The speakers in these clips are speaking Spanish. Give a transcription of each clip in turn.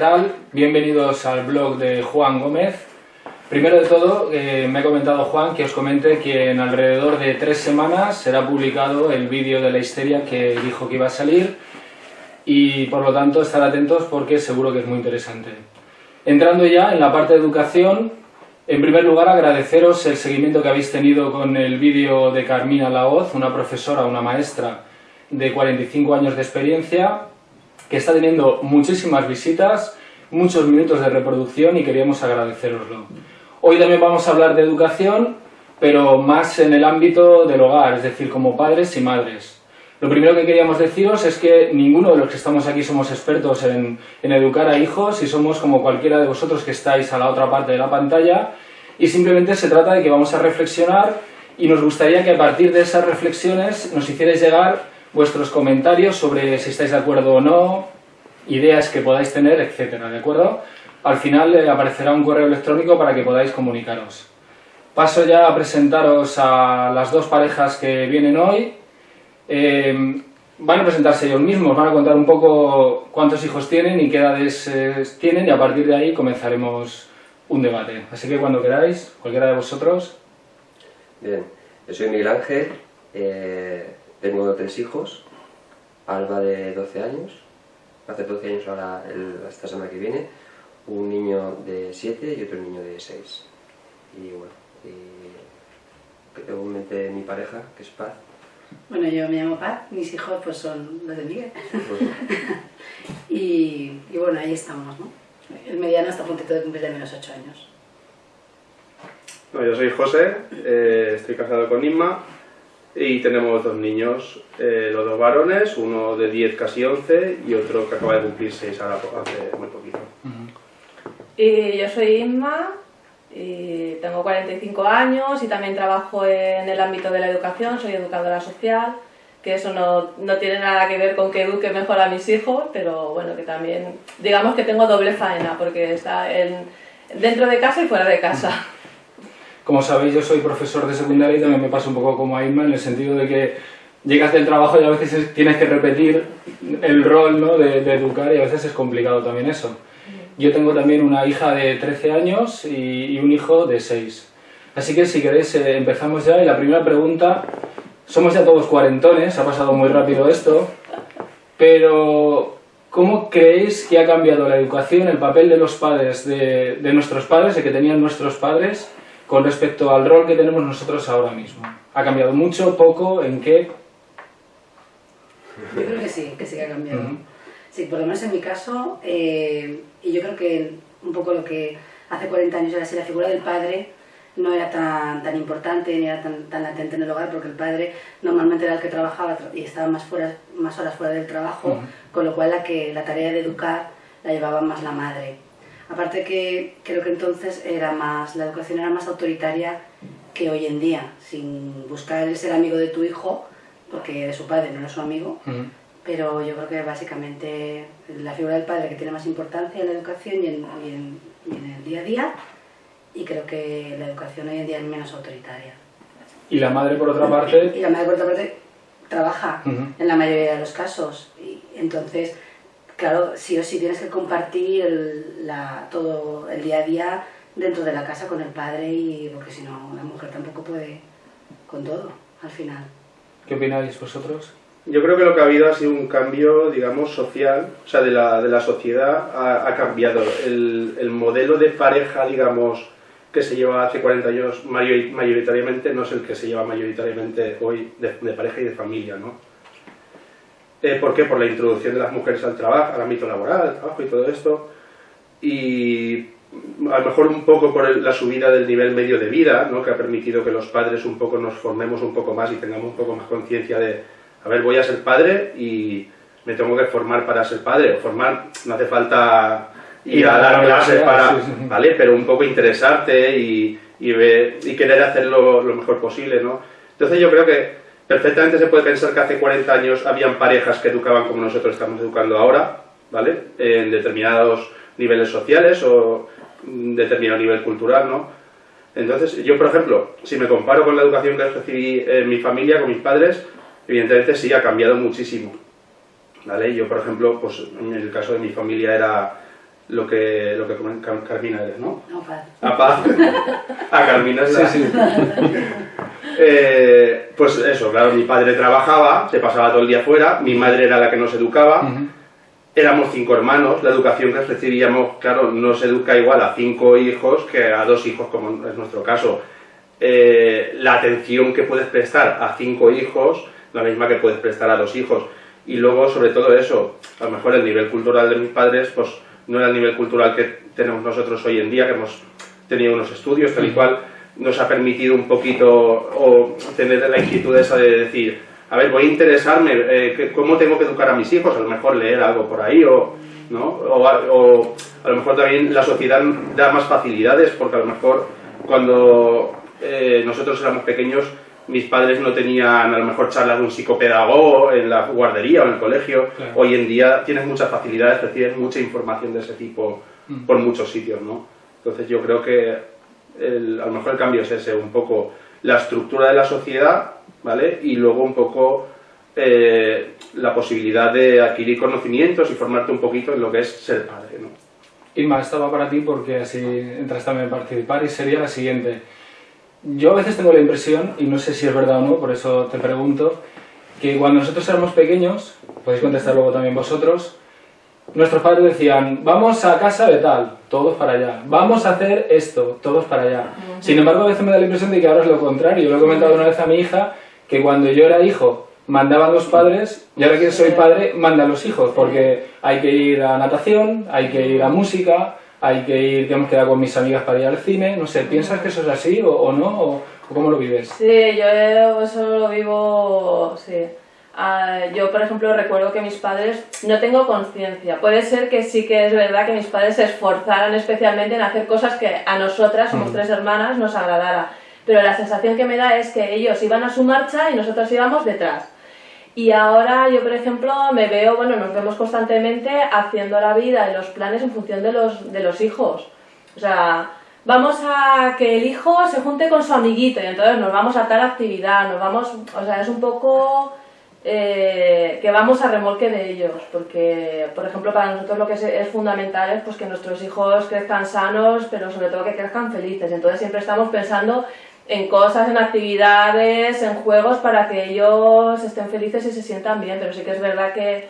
Hola, ¿qué tal? Bienvenidos al blog de Juan Gómez. Primero de todo, eh, me ha comentado Juan que os comente que en alrededor de tres semanas será publicado el vídeo de la histeria que dijo que iba a salir y por lo tanto estar atentos porque seguro que es muy interesante. Entrando ya en la parte de educación, en primer lugar agradeceros el seguimiento que habéis tenido con el vídeo de Carmina Laoz, una profesora, una maestra de 45 años de experiencia, que está teniendo muchísimas visitas, muchos minutos de reproducción y queríamos agradeceroslo. Hoy también vamos a hablar de educación, pero más en el ámbito del hogar, es decir, como padres y madres. Lo primero que queríamos deciros es que ninguno de los que estamos aquí somos expertos en, en, educar a hijos y somos como cualquiera de vosotros que estáis a la otra parte de la pantalla y simplemente se trata de que vamos a reflexionar y nos gustaría que a partir de esas reflexiones nos hicierais llegar vuestros comentarios sobre si estáis de acuerdo o no, ideas que podáis tener, etcétera, ¿de acuerdo? Al final eh, aparecerá un correo electrónico para que podáis comunicaros. Paso ya a presentaros a las dos parejas que vienen hoy. Eh, van a presentarse ellos mismos, van a contar un poco cuántos hijos tienen y qué edades eh, tienen y a partir de ahí comenzaremos un debate. Así que cuando queráis, cualquiera de vosotros. Bien, yo soy Miguel Ángel, tengo tres hijos, Alba de 12 años, hace 12 años ahora esta semana que viene, un niño de 7 y otro niño de 6. Y bueno, y igualmente mi pareja, que es Paz. Bueno, yo me llamo Paz, mis hijos pues son los de Miguel. y, y, bueno, ahí estamos, ¿no? El mediano está a puntito de cumplir de menos 8 años. Bueno, yo soy José, eh, estoy casado con Inma y tenemos dos niños, eh, los dos varones, uno de 10, casi 11 y otro que acaba de cumplir 6 ahora hace muy poquito. Y yo soy Inma, y tengo 45 años y también trabajo en el ámbito de la educación, soy educadora social, que eso no, no tiene nada que ver con que eduque mejor a mis hijos, pero bueno, que también, digamos que tengo doble faena, porque está en, dentro de casa y fuera de casa. Como sabéis, yo soy profesor de secundaria y también me pasa un poco como a Inma, en el sentido de que llegas del trabajo y a veces tienes que repetir el rol ¿no? de, de educar y a veces es complicado también eso. Yo tengo también una hija de 13 años y, un hijo de 6. Así que si queréis eh, empezamos ya y la primera pregunta, somos ya todos cuarentones, ha pasado muy rápido esto, pero ¿cómo creéis que ha cambiado la educación, el papel de los padres, de, de nuestros padres, de que tenían nuestros padres, con respecto al rol que tenemos nosotros ahora mismo? ¿Ha cambiado mucho, poco, en qué? Yo creo que sí, que sí que ha cambiado. Sí, por lo menos en mi caso, eh, y yo creo que un poco lo que hace 40 años era así, la figura del padre no era tan, tan importante ni era tan, tan latente en el hogar porque el padre normalmente era el que trabajaba y estaba más, fuera, más horas fuera del trabajo, con lo cual la, que, la tarea de educar la llevaba más la madre. Aparte que creo que entonces era más, la educación era más autoritaria que hoy en día, sin buscar el ser amigo de tu hijo, porque de su padre no era su amigo, pero yo creo que básicamente la figura del padre que tiene más importancia en la educación y en, en, el día a día, y creo que la educación hoy en día es menos autoritaria. ¿Y la madre por otra parte? Y la madre por otra parte trabaja en la mayoría de los casos, y entonces claro, sí o sí tienes que compartir la, todo el día a día dentro de la casa con el padre, y porque si no, la mujer tampoco puede con todo, al final. ¿Qué opináis vosotros? Yo creo que lo que ha habido ha sido un cambio, digamos, social, o sea, de la, de la sociedad ha, cambiado. El, el, modelo de pareja, digamos, que se lleva hace 40 años mayoritariamente no es el que se lleva mayoritariamente hoy de, de pareja y de familia, ¿no? Eh, ¿Por qué? Por la introducción de las mujeres al trabajo, al ámbito laboral, al trabajo y todo esto. Y a lo mejor un poco por la subida del nivel medio de vida, ¿no? que ha permitido que los padres un poco nos formemos un poco más y tengamos un poco más conciencia de, a ver, voy a ser padre y me tengo que formar para ser padre. Formar, no hace falta ir a dar clases para, ¿vale? Pero un poco interesarte y, y, ver, y querer hacerlo lo mejor posible, ¿no? Entonces yo creo que Perfectamente se puede pensar que hace 40 años habían parejas que educaban como nosotros estamos educando ahora, ¿vale? En determinados niveles sociales o determinado nivel cultural, ¿no? Entonces, yo, por ejemplo, si me comparo con la educación que recibí en mi familia, con mis padres, evidentemente sí ha cambiado muchísimo, ¿vale? Yo, por ejemplo, pues en el caso de mi familia era lo que, lo que Carmina eres, ¿no? No, paz. A paz. A Carmina es la... Sí, sí. Eh, pues eso, claro, mi padre trabajaba, se pasaba todo el día fuera, mi madre era la que nos educaba, éramos cinco hermanos, la educación que recibíamos, claro, no se educa igual a cinco hijos que a dos hijos, como es nuestro caso. Eh, la atención que puedes prestar a cinco hijos, la misma que puedes prestar a dos hijos. Y luego, sobre todo eso, a lo mejor el nivel cultural de mis padres, pues no era el nivel cultural que tenemos nosotros hoy en día, que hemos tenido unos estudios, tal y cual, nos ha permitido un poquito o tener la inquietud esa de decir, a ver, voy a interesarme, eh, ¿cómo tengo que educar a mis hijos? A lo mejor leer algo por ahí o, ¿no? o, a lo mejor también la sociedad da más facilidades porque a lo mejor cuando eh, nosotros éramos pequeños mis padres no tenían a lo mejor charlas de un psicopedagogo en la guardería o en el colegio. Hoy en día tienes muchas facilidades, recibes mucha información de ese tipo mm. por muchos sitios, ¿no? Entonces yo creo que a lo mejor el cambio es ese, un poco la estructura de la sociedad, ¿vale? Y luego un poco eh, la posibilidad de adquirir conocimientos y formarte un poquito en lo que es ser padre, ¿no? Irma, esta va para ti porque así entras también a participar y sería la siguiente. Yo a veces tengo la impresión, y no sé si es verdad o no, por eso te pregunto, que cuando nosotros éramos pequeños, podéis contestar luego también vosotros, nuestros padres decían, vamos a casa de tal, todos para allá, vamos a hacer esto, todos para allá. Sin embargo, a veces me da la impresión de que ahora es lo contrario. Yo lo he comentado una vez a mi hija, que cuando yo era hijo mandaban los padres, y ahora que soy padre, mandan los hijos, porque hay que ir a natación, hay que ir a música, hay que ir, que hemos quedado con mis amigas para ir al cine, no sé, ¿piensas que eso es así o, no? O, cómo lo vives? Sí, yo eso lo vivo, sí. Ah, yo, por ejemplo, recuerdo que mis padres, no tengo conciencia, puede ser que sí que es verdad que mis padres se esforzaran especialmente en hacer cosas que a nosotras, somos tres hermanas, nos agradara, pero la sensación que me da es que ellos iban a su marcha y nosotros íbamos detrás. Y ahora yo, por ejemplo, me veo, bueno, nos vemos constantemente haciendo la vida y los planes en función de los, de los hijos. O sea, vamos a que el hijo se junte con su amiguito y entonces nos vamos a tal actividad, nos vamos, o sea, es un poco eh, que vamos a remolque de ellos, porque, por ejemplo, para nosotros lo que es, fundamental es pues, que nuestros hijos crezcan sanos, pero sobre todo que crezcan felices. Entonces siempre estamos pensando en cosas, en actividades, en juegos para que ellos estén felices y se sientan bien, pero sí que es verdad que,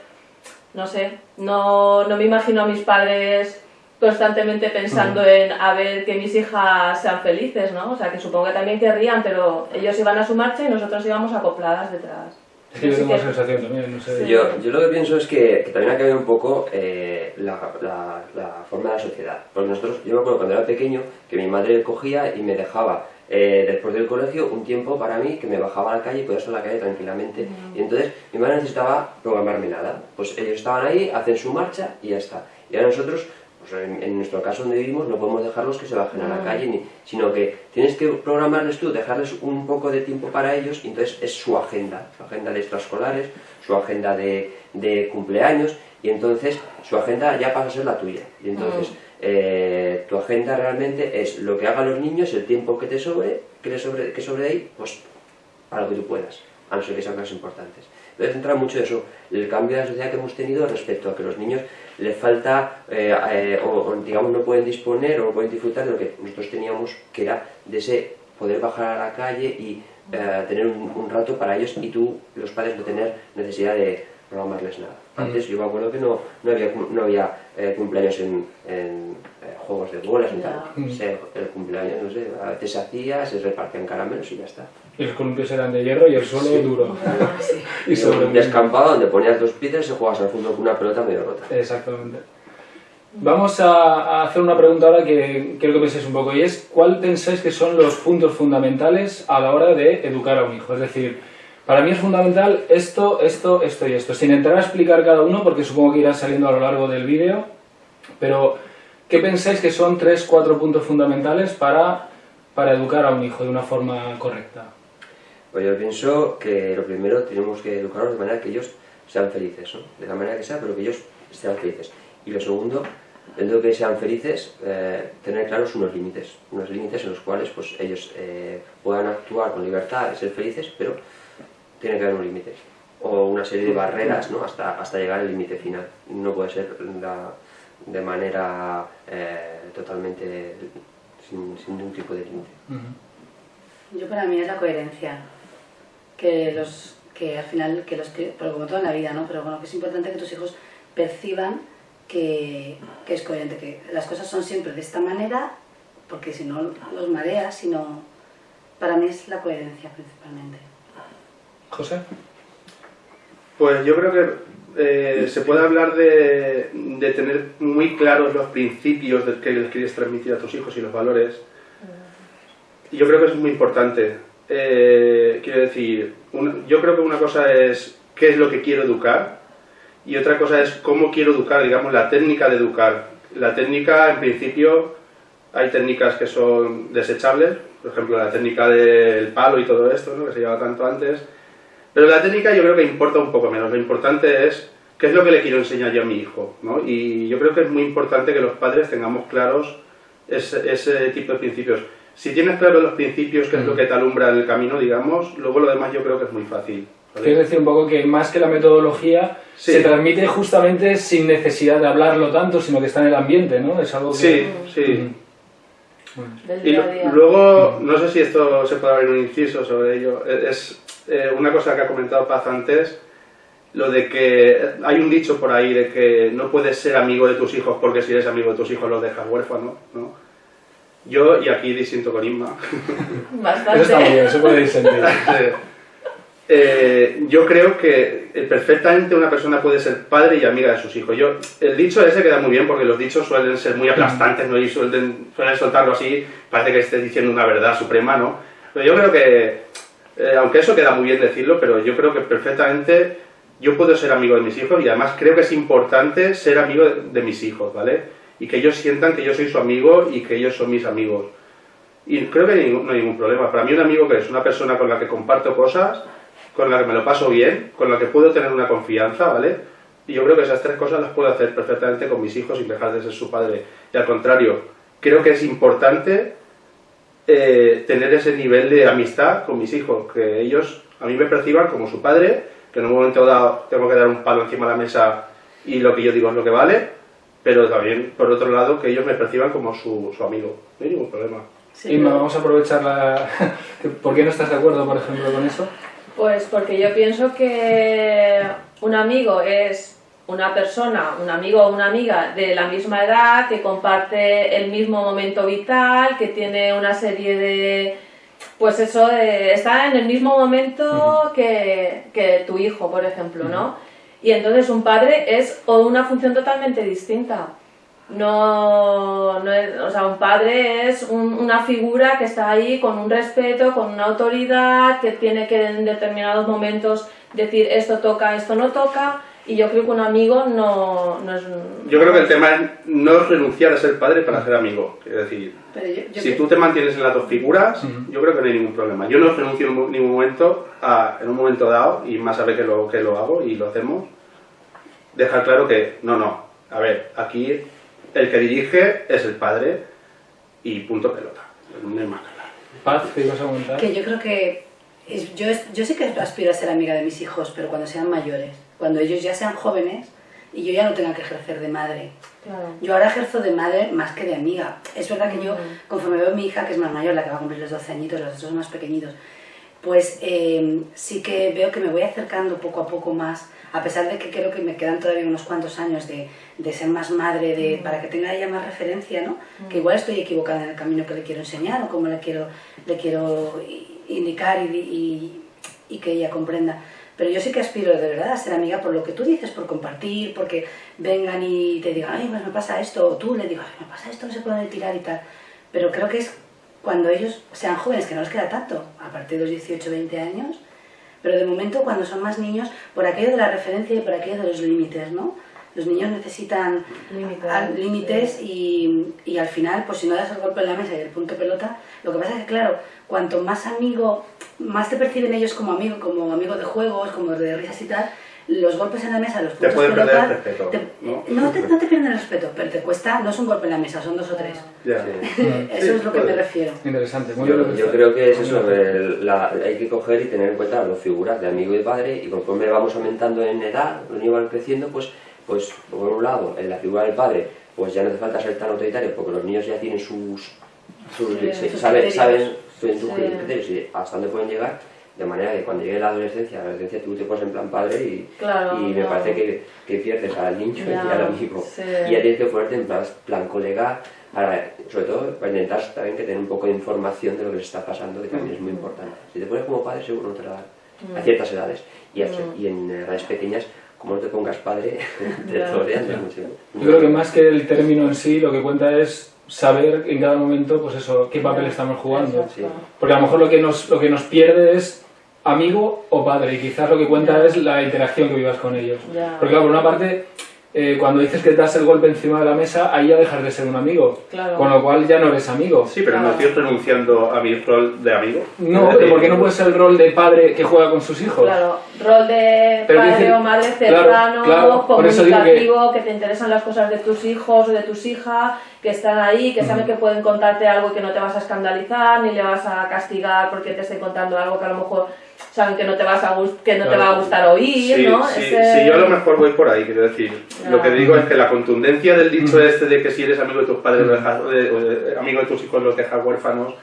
no sé, no, no me imagino a mis padres constantemente pensando en a ver que mis hijas sean felices, ¿no? O sea, que supongo que también querrían, pero ellos iban a su marcha y nosotros íbamos acopladas detrás. Sí, yo tengo sensación también, no sé. Yo, yo, lo que pienso es que, que también ha cambiado un poco eh, la, la, la, forma de la sociedad. Porque nosotros, yo me acuerdo cuando era pequeño que mi madre cogía y me dejaba eh, después del colegio un tiempo para mí que me bajaba a la calle y podía estar en la calle tranquilamente. Y entonces mi madre necesitaba programarme nada. Pues ellos estaban ahí, hacen su marcha y ya está. Y ahora nosotros pues en, nuestro caso donde vivimos no podemos dejarlos que se bajen a la calle, sino que tienes que programarles tú, dejarles un poco de tiempo para ellos, y entonces es su agenda, su agenda de extraescolares, su agenda de, de cumpleaños, y entonces su agenda ya pasa a ser la tuya. Y entonces eh, tu agenda realmente es lo que hagan los niños, el tiempo que te sobre, que, sobre, que sobre ahí, pues para lo que tú puedas, a no ser que sean cosas importantes. Entonces entra mucho eso, el cambio de la sociedad que hemos tenido respecto a que los niños les falta, eh, eh, o, digamos no pueden disponer o no pueden disfrutar de lo que nosotros teníamos, que era de ese poder bajar a la calle y tener un, un, rato para ellos y tú, los padres, no tener necesidad de programarles nada. Antes yo me acuerdo que no, no había, no había eh, cumpleaños en, en eh, juegos de bolas y tal. el cumpleaños, no sé, a veces se hacía, se repartían caramelos y ya está. Y los columpios eran de hierro y el suelo duro. y sobre un descampado donde ponías dos piedras y jugabas al fútbol con una pelota medio rota. Exactamente. Vamos a, a, hacer una pregunta ahora que quiero que penséis un poco y es ¿cuál pensáis que son los puntos fundamentales a la hora de educar a un hijo? Es decir, para mí es fundamental esto, esto, esto y esto, sin entrar a explicar cada uno, porque supongo que irá saliendo a lo largo del vídeo, pero ¿qué pensáis que son tres, cuatro puntos fundamentales para, para educar a un hijo de una forma correcta? Pues yo pienso que lo primero tenemos que educarlos de manera que ellos sean felices, ¿no? de la manera que sea, pero que ellos sean felices. Y lo segundo, dentro de que sean felices, eh, tener claros unos límites, unos límites en los cuales pues, ellos eh, puedan actuar con libertad ser felices, pero tiene que haber un límite o una serie de barreras ¿no? hasta, hasta llegar al límite final. No puede ser la, de manera eh, totalmente sin, sin, ningún tipo de límite. Yo para mí es la coherencia, que los que al final, que los que, pero como todo en la vida, ¿no? Pero bueno, que es importante que tus hijos perciban que, que es coherente, que las cosas son siempre de esta manera, porque si no los mareas, sino para mí es la coherencia principalmente. José. Pues yo creo que eh, se puede hablar de, de, tener muy claros los principios de que les quieres transmitir a tus hijos y los valores. Yo creo que es muy importante. Eh, quiero decir, un, yo creo que una cosa es qué es lo que quiero educar y otra cosa es cómo quiero educar, digamos, la técnica de educar. La técnica, en principio, hay técnicas que son desechables, por ejemplo, la técnica del palo y todo esto, ¿no? que se llevaba tanto antes, pero la técnica yo creo que importa un poco menos. Lo importante es qué es lo que le quiero enseñar yo a mi hijo. ¿no? Y yo creo que es muy importante que los padres tengamos claros ese, ese tipo de principios. Si tienes claros los principios, qué es lo que te alumbra en el camino, digamos, luego lo demás yo creo que es muy fácil. ¿vale? Quiero decir un poco que más que la metodología sí. se transmite justamente sin necesidad de hablarlo tanto, sino que está en el ambiente, ¿no? Es algo que... Sí, sí. Bueno. Y luego, no sé si esto se puede abrir un inciso sobre ello, es eh, una cosa que ha comentado Paz antes, lo de que hay un dicho por ahí de que no puedes ser amigo de tus hijos porque si eres amigo de tus hijos los dejas huérfanos, ¿no? Yo, y aquí disiento con Inma. Bastante. Eso está bien, eso puede disentir. eh, yo creo que perfectamente una persona puede ser padre y amiga de sus hijos. Yo, el dicho ese queda muy bien porque los dichos suelen ser muy aplastantes, ¿no? Y suelen, suelen soltarlo así, parece que estés diciendo una verdad suprema, ¿no? Pero yo creo que, eh, aunque eso queda muy bien decirlo, pero yo creo que perfectamente yo puedo ser amigo de mis hijos y además creo que es importante ser amigo de, mis hijos, ¿vale? Y que ellos sientan que yo soy su amigo y que ellos son mis amigos. Y creo que no hay ningún problema. Para mí un amigo que es una persona con la que comparto cosas, con la que me lo paso bien, con la que puedo tener una confianza, ¿vale? Y yo creo que esas tres cosas las puedo hacer perfectamente con mis hijos sin dejar de ser su padre. Y al contrario, creo que es importante eh, tener ese nivel de amistad con mis hijos, que ellos a mí me perciban como su padre, que en un momento dado tengo que dar un palo encima de la mesa y lo que yo digo es lo que vale, pero también, por otro lado, que ellos me perciban como su, su amigo. No hay ningún problema. Sí, Inma, vamos a aprovechar la... ¿Por qué no estás de acuerdo, por ejemplo, con eso? Pues porque yo pienso que un amigo es una persona, un amigo o una amiga de la misma edad, que comparte el mismo momento vital, que tiene una serie de... Pues eso, de, está en el mismo momento que, que, tu hijo, por ejemplo, ¿no? Y entonces un padre es o una función totalmente distinta. No, no es, o sea, un padre es un, una figura que está ahí con un respeto, con una autoridad, que tiene que en determinados momentos decir esto toca, esto no toca, y yo creo que un amigo no, no es... Yo creo que el tema es no renunciar a ser padre para ser amigo, es decir, Pero yo, yo si creo- tú te mantienes en las dos figuras, yo creo que no hay ningún problema. Yo no renuncio en ningún momento, a, en un momento dado, y más sabe que lo, que lo hago y lo hacemos, dejar claro que, no, no, a ver, aquí el que dirige es el padre y punto pelota, no hay más que hablar. Paz, ¿qué ibas a comentar? que yo creo que es- yo, es- yo sí que aspiro a ser amiga de mis hijos, pero cuando sean mayores, cuando ellos ya sean jóvenes y yo ya no tenga que ejercer de madre. Claro. Yo ahora ejerzo de madre más que de amiga. Es verdad que yo, conforme veo a mi hija, que es más mayor, la que va a cumplir los 12 añitos, los otros más pequeñitos, pues eh, sí que veo que me voy acercando poco a poco más, a pesar de que creo que me quedan todavía unos cuantos años de, de ser más madre, de, para que tenga ella más referencia, ¿no? Que igual estoy equivocada en el camino que le quiero enseñar o cómo le quiero, le quiero indicar y, y, y que ella comprenda. Pero yo sí que aspiro de verdad a ser amiga por lo que tú dices, por compartir, porque vengan y te digan, ay, pues me pasa esto, o tú le digas, ay, me pasa esto, no se puede tirar y tal. Pero creo que es cuando ellos sean jóvenes, que no les queda tanto, a partir de los 18 20 años, pero de momento cuando son más niños, por aquello de la referencia y por aquello de los límites, ¿no? Los niños necesitan Límites, y, y al final, pues si no das el golpe en la mesa y el punto pelota, lo que pasa es que, claro, cuanto más amigo, más te perciben ellos como amigo, como amigo de juegos, como de risas y tal, los golpes en la mesa, los Te puntos pueden perder pelota, el respeto, te- ¿no? no te, no te pierden el respeto, pero te cuesta, no es un golpe en la mesa, son dos o tres. Ya. Sí. Eso Sí, es lo que me refiero. Interesante, muy Yo, yo creo que es eso, el- la- hay que coger y tener en cuenta las figuras de amigo y padre y conforme vamos aumentando en edad, los niños van creciendo, pues, pues por un lado, en la figura del padre pues ya no hace falta ser tan autoritario, porque los niños ya tienen sus... sus Sí, se- sus saben, saben sus Sí. criterios y hasta dónde pueden llegar, de manera que cuando llegue la adolescencia, la adolescencia tú te pones en plan padre y, Claro, y me no. parece que, que pierdes al niño y Ya, al amigo. sí. Y ya tienes que ponerte en plan, plan colega, para, sobre todo para intentar también que tener un poco de información de lo que les está pasando, que también es muy importante. Si te pones como padre, seguro no te la dan Mm. a ciertas edades. Y, a- y en edades pequeñas, como no te pongas padre, te de mucho. Yo creo que más que el término en sí, lo que cuenta es saber en cada momento, pues eso, qué papel estamos jugando. Sí. Porque a lo mejor lo que nos, lo que nos pierde es amigo o padre, y quizás lo que cuenta es la interacción que vivas con ellos. Ya. Porque claro, por una parte, eh, cuando dices que das el golpe encima de la mesa, ahí ya dejas de ser un amigo. Claro. Con lo cual ya no eres amigo. Sí, pero no Claro. estoy renunciando a mi rol de amigo. No, porque no puede ser el rol de padre que juega con sus hijos. Claro, rol de Pero padre dice- o madre cercano, claro, digo que- comunicativo, que... te interesan las cosas de tus hijos o de tus hijas, que están ahí, que saben que pueden contarte algo que no te vas a escandalizar, ni le vas a castigar porque te estén contando algo que a lo mejor saben que no te, vas a que no te va a gustar oír, Sí, ¿no? sí, Ese- sí, yo a lo mejor voy por ahí, quiero decir. Lo que digo es que la contundencia del dicho este de que si eres amigo de tus padres, eh, eh, amigo de tus hijos los dejas huérfanos,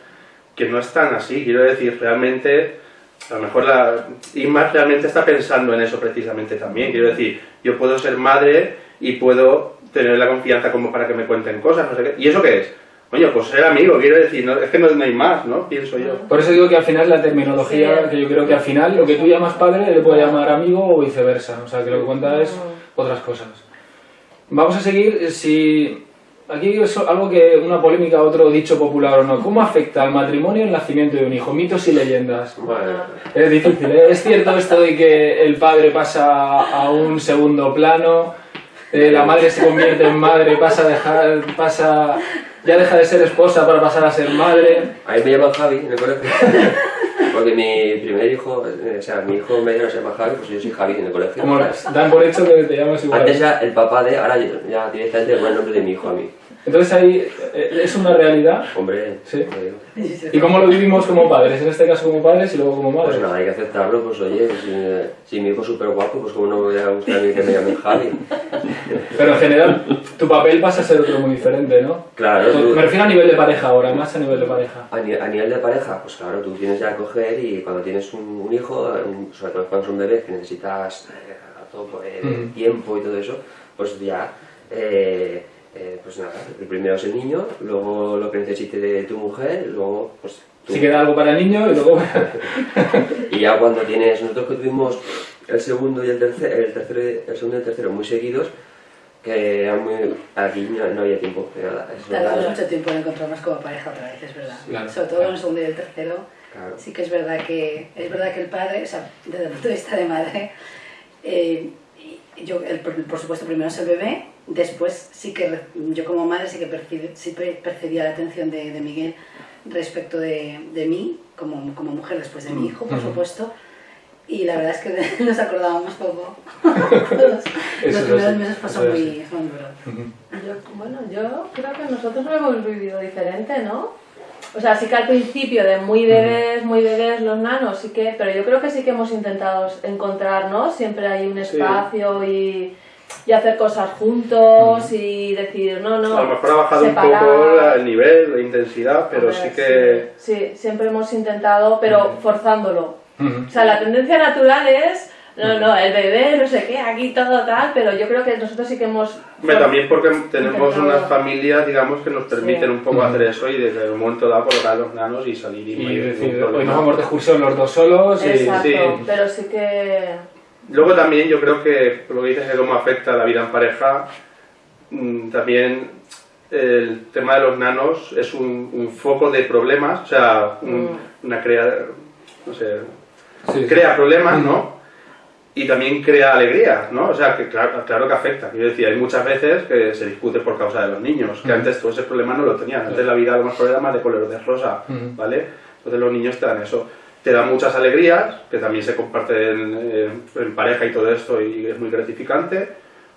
que no es tan así. Quiero decir, realmente, a lo mejor la Inma realmente está pensando en eso precisamente también. Quiero decir, yo puedo ser madre y puedo tener la confianza como para que me cuenten cosas, no sé qué. ¿Y eso qué es? Coño, pues ser amigo, quiero decir, no- es que no, no hay más, ¿no? Pienso yo. Por eso digo que al final la terminología, Sí. que yo creo que al final lo que tú llamas padre le puede llamar amigo o viceversa. O sea, que lo que cuenta es otras cosas. Vamos a seguir, si... Aquí es algo que, una polémica, otro dicho popular o no. ¿Cómo afecta al matrimonio el nacimiento de un hijo? Mitos y leyendas. Es difícil, ¿eh? Es cierto esto de que el padre pasa a un segundo plano, eh, la madre se convierte en madre, pasa a dejar, pasa, ya deja de ser esposa para pasar a ser madre. a mí me llaman Javi en el colegio. Porque mi primer hijo, eh, o sea, mi hijo medio se llama Javi, pues yo soy Javi en el colegio. Como dan por hecho que te llamas igual. Antes ya el papá de, ahora ya directamente pone el nombre de mi hijo a mí. Entonces ahí eh, es una realidad. Hombre, Sí. ¿Y cómo lo vivimos como padres? En este caso como padres y luego como Pues madres. nada, hay que aceptarlo, pues oye, si, si mi hijo es súper guapo, pues como no me voy a gustar a mí que me llamen Javi. Pero en general, tu papel pasa a ser otro muy diferente, ¿no? Claro, tú- Me refiero a nivel de pareja ahora, más a nivel de pareja. A, ni- a nivel de pareja, pues claro, tú tienes ya que coger y cuando tienes un, un hijo, un- sobre todo cuando es un bebé que necesitas eh, todo eh, Mm. tiempo y todo eso, pues ya, eh, eh, pues nada, el primero es el niño, luego lo que necesite de tu mujer, luego pues tú. Si queda algo para el niño y luego... Y ya cuando tienes, nosotros que tuvimos el segundo y el tercero, el tercero, y- el segundo y el tercero muy seguidos, que eran muy, aquí no, no había tiempo, de nada, es Tardamos mucho tiempo en encontrarnos como pareja otra vez, es verdad. Claro, Sobre todo claro. en el segundo y el tercero. Claro. Sí que es verdad que es verdad que el padre, o sea, desde el punto de vista de madre, eh, yo, el- por supuesto, primero es el bebé, después sí que re- yo como madre sí que percibe- sí pe- percibía la atención de, de Miguel respecto de, de mí, como, como mujer después de mi hijo, por Ujú. supuesto. Y la verdad es que nos acordábamos poco. Los primeros meses es muy, muy duro. Ujú. Yo, bueno, yo creo que nosotros lo hemos vivido diferente, ¿no? O sea, sí que al principio de muy bebés, muy bebés los nanos, sí que, pero yo creo que sí que hemos intentado encontrar, ¿no? Siempre hay un Sí. espacio y, y hacer cosas juntos y decir, no, no. a lo mejor ha bajado separar. un poco el nivel, la intensidad, pero Hombre, sí que... Sí, sí, siempre hemos intentado, pero forzándolo. O sea, la tendencia natural es, no, no, el bebé, no sé qué, aquí todo tal, pero yo creo que nosotros sí que hemos... También porque tenemos unas familias, digamos, que nos permiten Sí. un poco hacer eso y desde un momento dado colocar a los nanos y salir y, Y decir, hoy nos vamos de excursión los dos solos y... Exacto, sí. pero sí que... Luego también yo creo que lo que dices de cómo afecta la vida en pareja, mm, también el tema de los nanos es un, un foco de problemas, o sea, un- Mm. una crea, no sé, Sí, sí. crea problemas, ¿no? Y también crea alegría, ¿no? O sea, que claro, claro que afecta. Quiero decir, hay muchas veces que se discute por causa de los niños, que Mm. antes todo ese problema no lo tenían. Antes la vida a lo mejor era más de color de rosa, Mm. ¿vale? Entonces los niños te dan eso. Te dan muchas alegrías, que también se comparten eh, en pareja y todo esto, y es muy gratificante,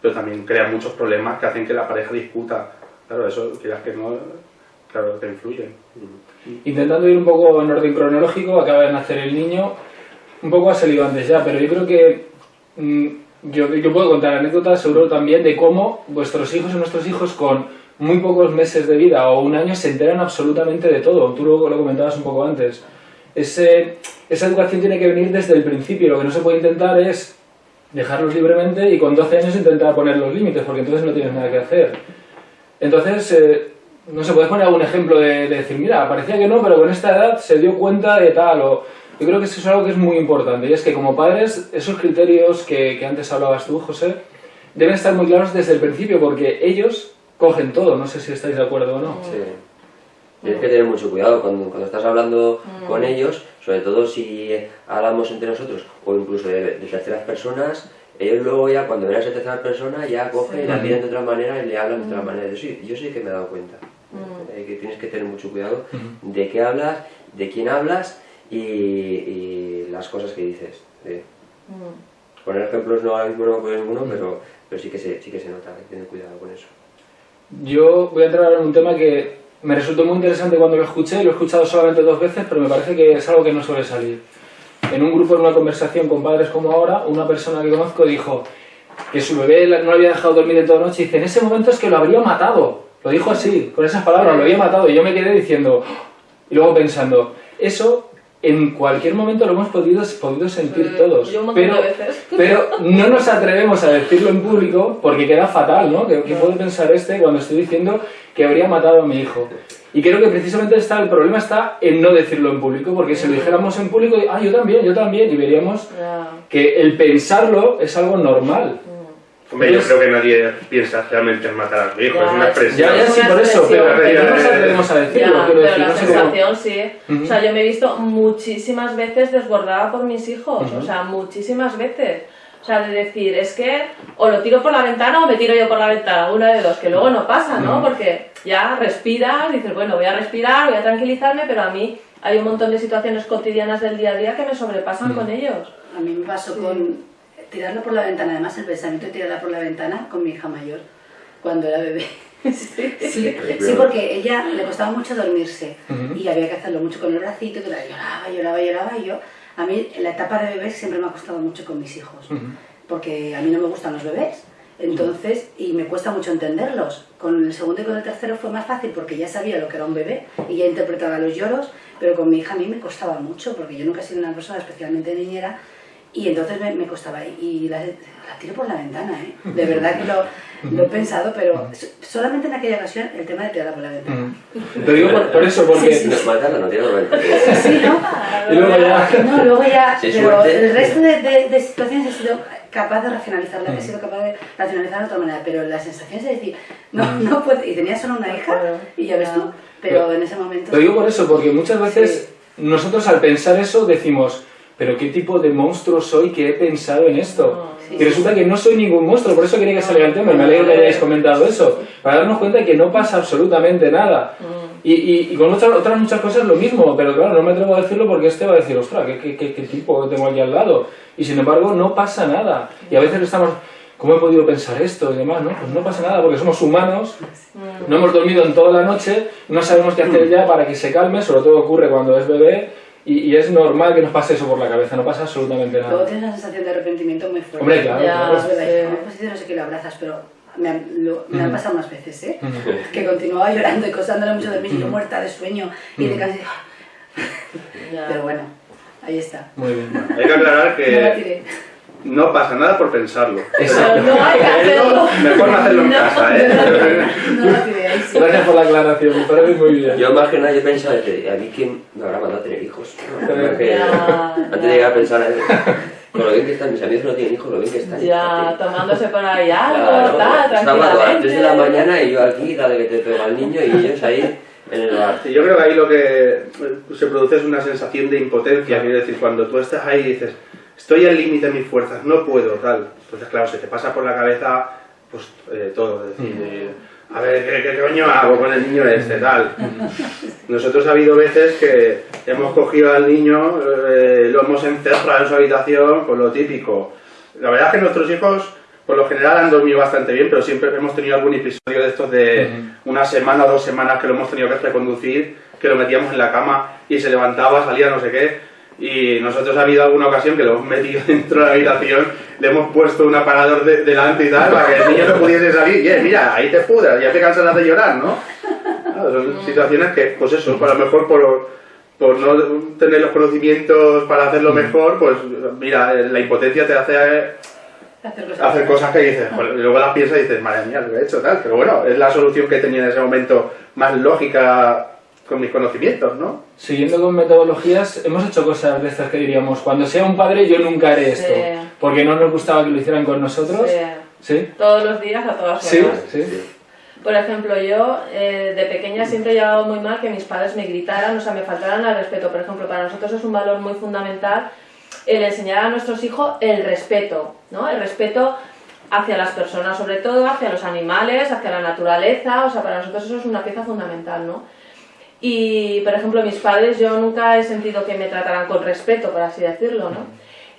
pero también crea muchos problemas que hacen que la pareja discuta. Claro, eso, quieras que no, claro, que influye. Intentando ir un poco en orden cronológico, acaba de nacer el niño, un poco ha salido antes ya, pero yo creo que mm, yo, yo puedo contar anécdotas seguro también de cómo vuestros hijos y nuestros hijos con muy pocos meses de vida o un año se enteran absolutamente de todo. Tú lo, lo comentabas un poco antes. Ese, esa educación tiene que venir desde el principio. Lo que no se puede intentar es dejarlos libremente y con 12 años intentar poner los límites, porque entonces no tienes nada que hacer. Entonces, eh, no se puede poner algún ejemplo de, de, decir, mira, parecía que no, pero con esta edad se dio cuenta de tal, o yo creo que eso es algo que es muy importante, y es que como padres, esos criterios que, que antes hablabas tú, José, deben estar muy claros desde el principio, porque ellos cogen todo, no sé si estáis de acuerdo o no. Sí. Tienes que tener mucho cuidado cuando, cuando estás hablando Mm. con ellos, sobre todo si hablamos entre nosotros o incluso de, de terceras personas, ellos luego ya cuando ven a esa tercera persona ya cogen y la miran de otra manera y le hablan de otra manera. Yo sí, yo sí que me he dado cuenta. Eh, que tienes que tener mucho cuidado de qué hablas, de quién hablas y, y las cosas que dices. sí. Mm. Poner ejemplos no ahora mismo no me ninguno, pero, pero sí, que se, sí que se nota, hay que tener cuidado con eso. Yo voy a entrar en un tema que me resultó muy interesante cuando lo escuché, lo he escuchado solamente dos veces, pero me parece que es algo que no suele salir. En un grupo, en una conversación con padres como ahora, una persona que conozco dijo que su bebé no le había dejado dormir en toda noche y dice, en ese momento es que lo habría matado. Lo dijo así, con esas palabras, lo había matado. Y yo me quedé diciendo, y luego pensando, eso en cualquier momento lo hemos podido, podido sentir Sí, todos. yo un pero, de veces. pero no nos atrevemos a decirlo en público porque queda fatal, ¿no? ¿Qué, qué puede pensar este cuando estoy diciendo que habría matado a mi hijo? Y creo que precisamente está, el problema está en no decirlo en público, porque si lo dijéramos en público, ah, yo también, yo también, y veríamos que el pensarlo es algo normal. Hombre, yo creo que nadie piensa realmente en matar a su hijo, Ya, es una es- expresión. Ya, ya, sí, por eso, pero, no nos atrevemos a decirlo, Ya, pero decir, la no cómo- sensación sí. Ujú. O sea, yo me he visto muchísimas veces desbordada por mis hijos, Ujú. o sea, muchísimas veces. O sea, de decir, es que o lo tiro por la ventana o me tiro yo por la ventana, una de dos, que luego no pasa, ¿no? Porque ya respiras, dices, bueno, voy a respirar, voy a tranquilizarme, pero a mí hay un montón de situaciones cotidianas del día a día que me sobrepasan con ellos. A mí me pasó con tirarlo por la ventana, además el pensamiento de tirarla por la ventana con mi hija mayor, cuando era bebé. Sí, sí, porque ella le costaba mucho dormirse y había que hacerlo mucho con el bracito, que la lloraba, lloraba, lloraba y yo, a mí en la etapa de bebé siempre me ha costado mucho con mis hijos, porque a mí no me gustan los bebés. Entonces, y me cuesta mucho entenderlos. Con el segundo y con el tercero fue más fácil porque ya sabía lo que era un bebé y ya interpretaba los lloros, pero con mi hija a mí me costaba mucho porque yo nunca he sido una persona especialmente niñera y entonces me, me costaba. Y la, la tiro por la ventana, ¿eh? De verdad que lo, lo he pensado, pero so- solamente en aquella ocasión el tema de tirarla por la ventana. Ujú. Te digo por, por eso, porque... Si nos matan, no tiene momento. Sí, ¿no? Y luego ya... No, luego ya, Sí, pero suerte. el resto de, de- de situaciones he sido capaz de racionalizarla, he sido capaz de racionalizar de otra manera, pero la sensación es decir, no, no puedo, y tenía solo una hija, y ya ves tú, pero en ese momento... Lo digo por eso, porque muchas veces nosotros al pensar eso decimos, pero qué tipo de monstruo soy que he pensado en esto. Sí, y resulta que no soy ningún monstruo, por eso quería que saliera el tema, me alegro que hayáis comentado eso, para darnos cuenta de que no pasa absolutamente nada. Y, y, y con otras, otras muchas cosas lo mismo, pero claro, no me atrevo a decirlo porque este va a decir, ostras, ¿qué, qué, qué, qué tipo tengo aquí al lado? Y sin embargo, no pasa nada. Y a veces estamos, ¿cómo he podido pensar esto y demás? ¿no? Pues no pasa nada, porque somos humanos, no hemos dormido en toda la noche, no sabemos qué hacer ya para que se calme, sobre todo ocurre cuando es bebé, y, y es normal que nos pase eso por la cabeza, no pasa absolutamente Luego nada. tienes una sensación de arrepentimiento muy fuerte. Hombre, claro, Ya. claro. Es verdad, Sí. como pues no sé qué lo abrazas, pero me han, lo- me han pasado más veces, ¿eh? Que continuaba llorando y costándole mucho de mí, y yo muerta de sueño y de cansancio. Pero bueno, ahí está. Muy bien. Hay que aclarar la que tiré. No pasa nada por pensarlo. Exacto. No hay que hacerlo. Mejor no hacerlo en No, casa, ¿eh? No ahí sí. Gracias por la aclaración, me parece muy bien. Yo más que nada yo pensaba, a mí quién me habrá mandado a tener hijos. ¿no? Ya. Porque antes de llegar a pensar, eh, con lo bien que están, mis amigos no tienen hijos, lo bien que están. Ya, tomándose por ahí algo, tal, estaba a las 3 de la mañana y yo aquí, dale que te pega el niño y ellos ahí en el bar. Sí, yo creo que ahí lo que eh, se produce es una sensación de impotencia, quiero decir, cuando tú estás ahí y dices, estoy al límite de mis fuerzas, no puedo, tal. Entonces, claro, se te pasa por la cabeza pues eh, todo, es decir, eh, a ver, ¿qué, qué coño hago con el niño este, tal? Nosotros ha habido veces que hemos cogido al niño, eh, lo hemos encerrado en su habitación, con lo típico. La verdad es que nuestros hijos, por lo general, han dormido bastante bien, pero siempre hemos tenido algún episodio de estos de una semana o dos semanas que lo hemos tenido que reconducir, que lo metíamos en la cama y se levantaba, salía no sé qué. Y nosotros ha habido alguna ocasión que lo hemos metido dentro de la habitación, le hemos puesto un aparador de- delante y tal, para que el niño no pudiese salir. Y eh, mira, ahí te pudras, ya te cansas de llorar, ¿no? Claro, son situaciones que, pues eso, a lo mejor por, por no tener los conocimientos para hacerlo mejor, pues mira, la impotencia te hace Hacer cosas. hacer cosas que dices, joder, y luego las piensas y dices, madre mía, lo he hecho tal. Pero bueno, es la solución que tenía en ese momento más lógica con mis conocimientos, ¿no? Siguiendo con metodologías, hemos hecho cosas de estas que diríamos, cuando sea un padre yo nunca haré esto, Sí. porque no nos gustaba que lo hicieran con nosotros. Sí. ¿Sí? Todos los días a todas Sí, horas. sí. Por ejemplo, yo eh, de pequeña siempre he llevado muy mal que mis padres me gritaran, o sea, me faltaran al respeto. Por ejemplo, para nosotros es un valor muy fundamental el enseñar a nuestros hijos el respeto, ¿no? El respeto hacia las personas, sobre todo, hacia los animales, hacia la naturaleza, o sea, para nosotros eso es una pieza fundamental, ¿no? Y, por ejemplo, mis padres, yo nunca he sentido que me trataran con respeto, por así decirlo, ¿no?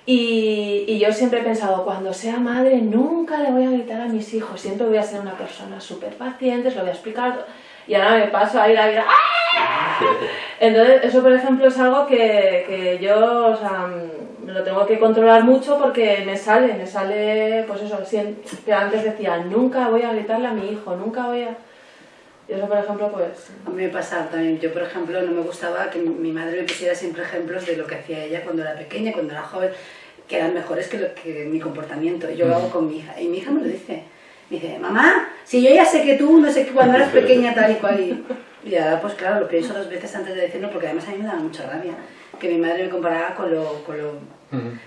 Y, y yo siempre he pensado, cuando sea madre, nunca le voy a gritar a mis hijos, siempre voy a ser una persona súper paciente, se lo voy a explicar. Y ahora me paso a ir a ir a... ¡Ah! Entonces, eso, por ejemplo, es algo que, que yo, o sea, me lo tengo que controlar mucho porque me sale, me sale, pues eso, que antes decía, nunca voy a gritarle a mi hijo, nunca voy a... Y eso, por ejemplo, pues... A mí me pasaba también. Yo, por ejemplo, no me gustaba que mi- madre me pusiera siempre ejemplos de lo que hacía ella cuando era pequeña, cuando era joven, que eran mejores que, lo, que mi comportamiento. Y yo lo hago con mi hija. Y mi hija me lo dice. Me dice, mamá, si yo ya sé que tú, no sé qué, cuando eras pequeña tal y cual. Y, y ahora, pues claro, lo pienso dos veces antes de decirlo, porque además a mí me daba mucha rabia que mi madre me comparaba con lo... Con lo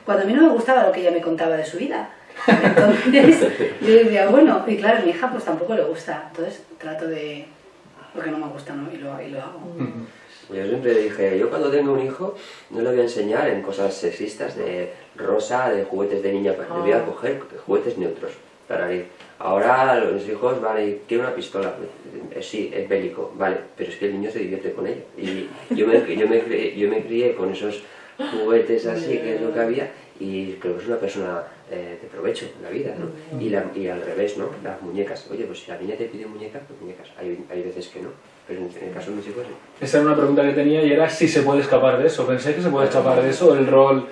cuando a mí no me gustaba lo que ella me contaba de su vida. Entonces, yo decía, bueno, y claro, a mi hija pues tampoco le gusta. Entonces trato de... porque no me gusta, ¿no? Y lo, y lo hago. Yo siempre dije, yo cuando tenga un hijo no le voy a enseñar en cosas sexistas de rosa, de juguetes de niña, le voy a Ah. coger juguetes neutros para ir. Ahora los hijos, vale, quiero una pistola, Eh, sí, es bélico, vale, pero es que el niño se divierte con ella. Y yo me, yo me, yo me crié con esos juguetes así, que es lo que había, y creo que es una persona eh, de provecho en la vida, ¿no? Y, la- y al revés, ¿no? Las muñecas. Oye, pues si la niña te pide muñecas, pues muñecas. Hay, hay veces que no, pero en, en el caso de mis hijos sí. Esa era una pregunta que tenía y era si se puede escapar de eso. ¿Pensáis que se puede escapar de eso? El rol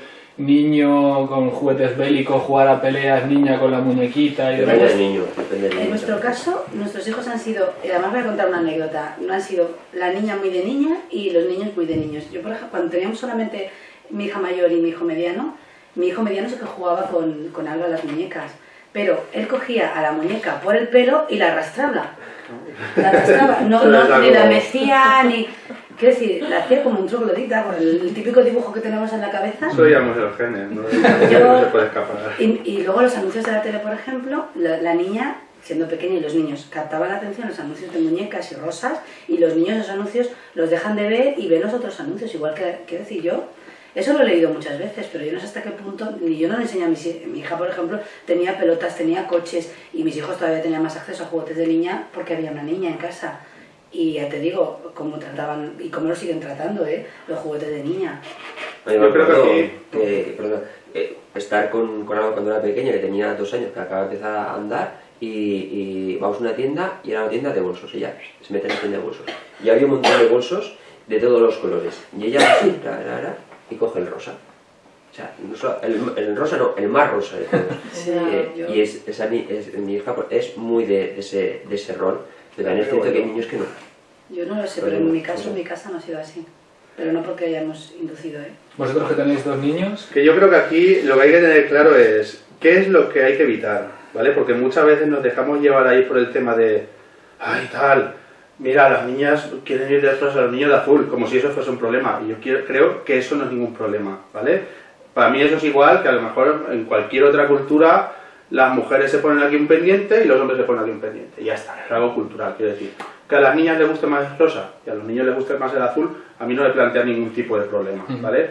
niño con juguetes bélicos, jugar a peleas, niña con la muñequita y Depende del demás. niño, depende del niño. En nuestro caso, nuestros hijos han sido, y además voy a contar una anécdota, no han sido la niña muy de niña y los niños muy de niños. Yo, por ejemplo, cuando teníamos solamente mi hija mayor y mi hijo mediano, mi hijo mediano sí que jugaba con, con algo a las muñecas, pero él cogía a la muñeca por el pelo y la arrastraba. La arrastraba, no, es no, ni la mecía, ni... Quiero decir, la hacía como un troglodita, con el típico dibujo que tenemos en la cabeza. Eso llamamos los genes, ¿no? Yo- no se puede escapar. Y, y luego los anuncios de la tele, por ejemplo, la, la niña, siendo pequeña y los niños, captaban la atención los anuncios de muñecas y rosas y los niños esos anuncios los dejan de ver y ven los otros anuncios, igual que, quiero decir, yo, eso lo he leído muchas veces, pero yo no sé hasta qué punto, ni yo no le enseño a mis hijos, mi hija, por ejemplo, tenía pelotas, tenía coches y mis hijos todavía tenían más acceso a juguetes de niña porque había una niña en casa. Y ya te digo, cómo trataban y cómo lo siguen tratando, ¿eh? Los juguetes de niña. Yo creo que que, perdón, eh, estar con, con algo cuando era pequeña, que tenía dos años, que acaba de empezar a andar, y, y vamos a una tienda, y era una tienda de bolsos, ella se mete en la tienda de bolsos. Y había un montón de bolsos de todos los colores. Y ella así, ra, ra, ra, y coge el rosa. O sea, no solo- el, el rosa no, el más rosa Eh, yo- Y es, esa, ni- es- mi hija es muy de, de ese, de ese rol, pero también es cierto que hay niños que no. Yo no lo sé, Pero pero en mi caso, no. en mi casa no ha sido así. Pero no porque hayamos inducido, ¿eh? Vosotros que tenéis dos niños, Que yo creo que aquí lo que hay que tener claro es qué es lo que hay que evitar, ¿vale? Porque muchas veces nos dejamos llevar ahí por el tema de, ay, tal, mira, las niñas quieren ir de rosa, los niños de azul, como si eso fuese un problema. Y yo quiero- creo que eso no es ningún problema, ¿vale? Para mí eso es igual que a lo mejor en cualquier otra cultura las mujeres se ponen aquí un pendiente y los hombres se ponen aquí un pendiente. Y ya está, es algo cultural, quiero decir. Que a las niñas les guste más el rosa y a los niños les guste más el azul, a mí no me plantea ningún tipo de problema, ¿vale?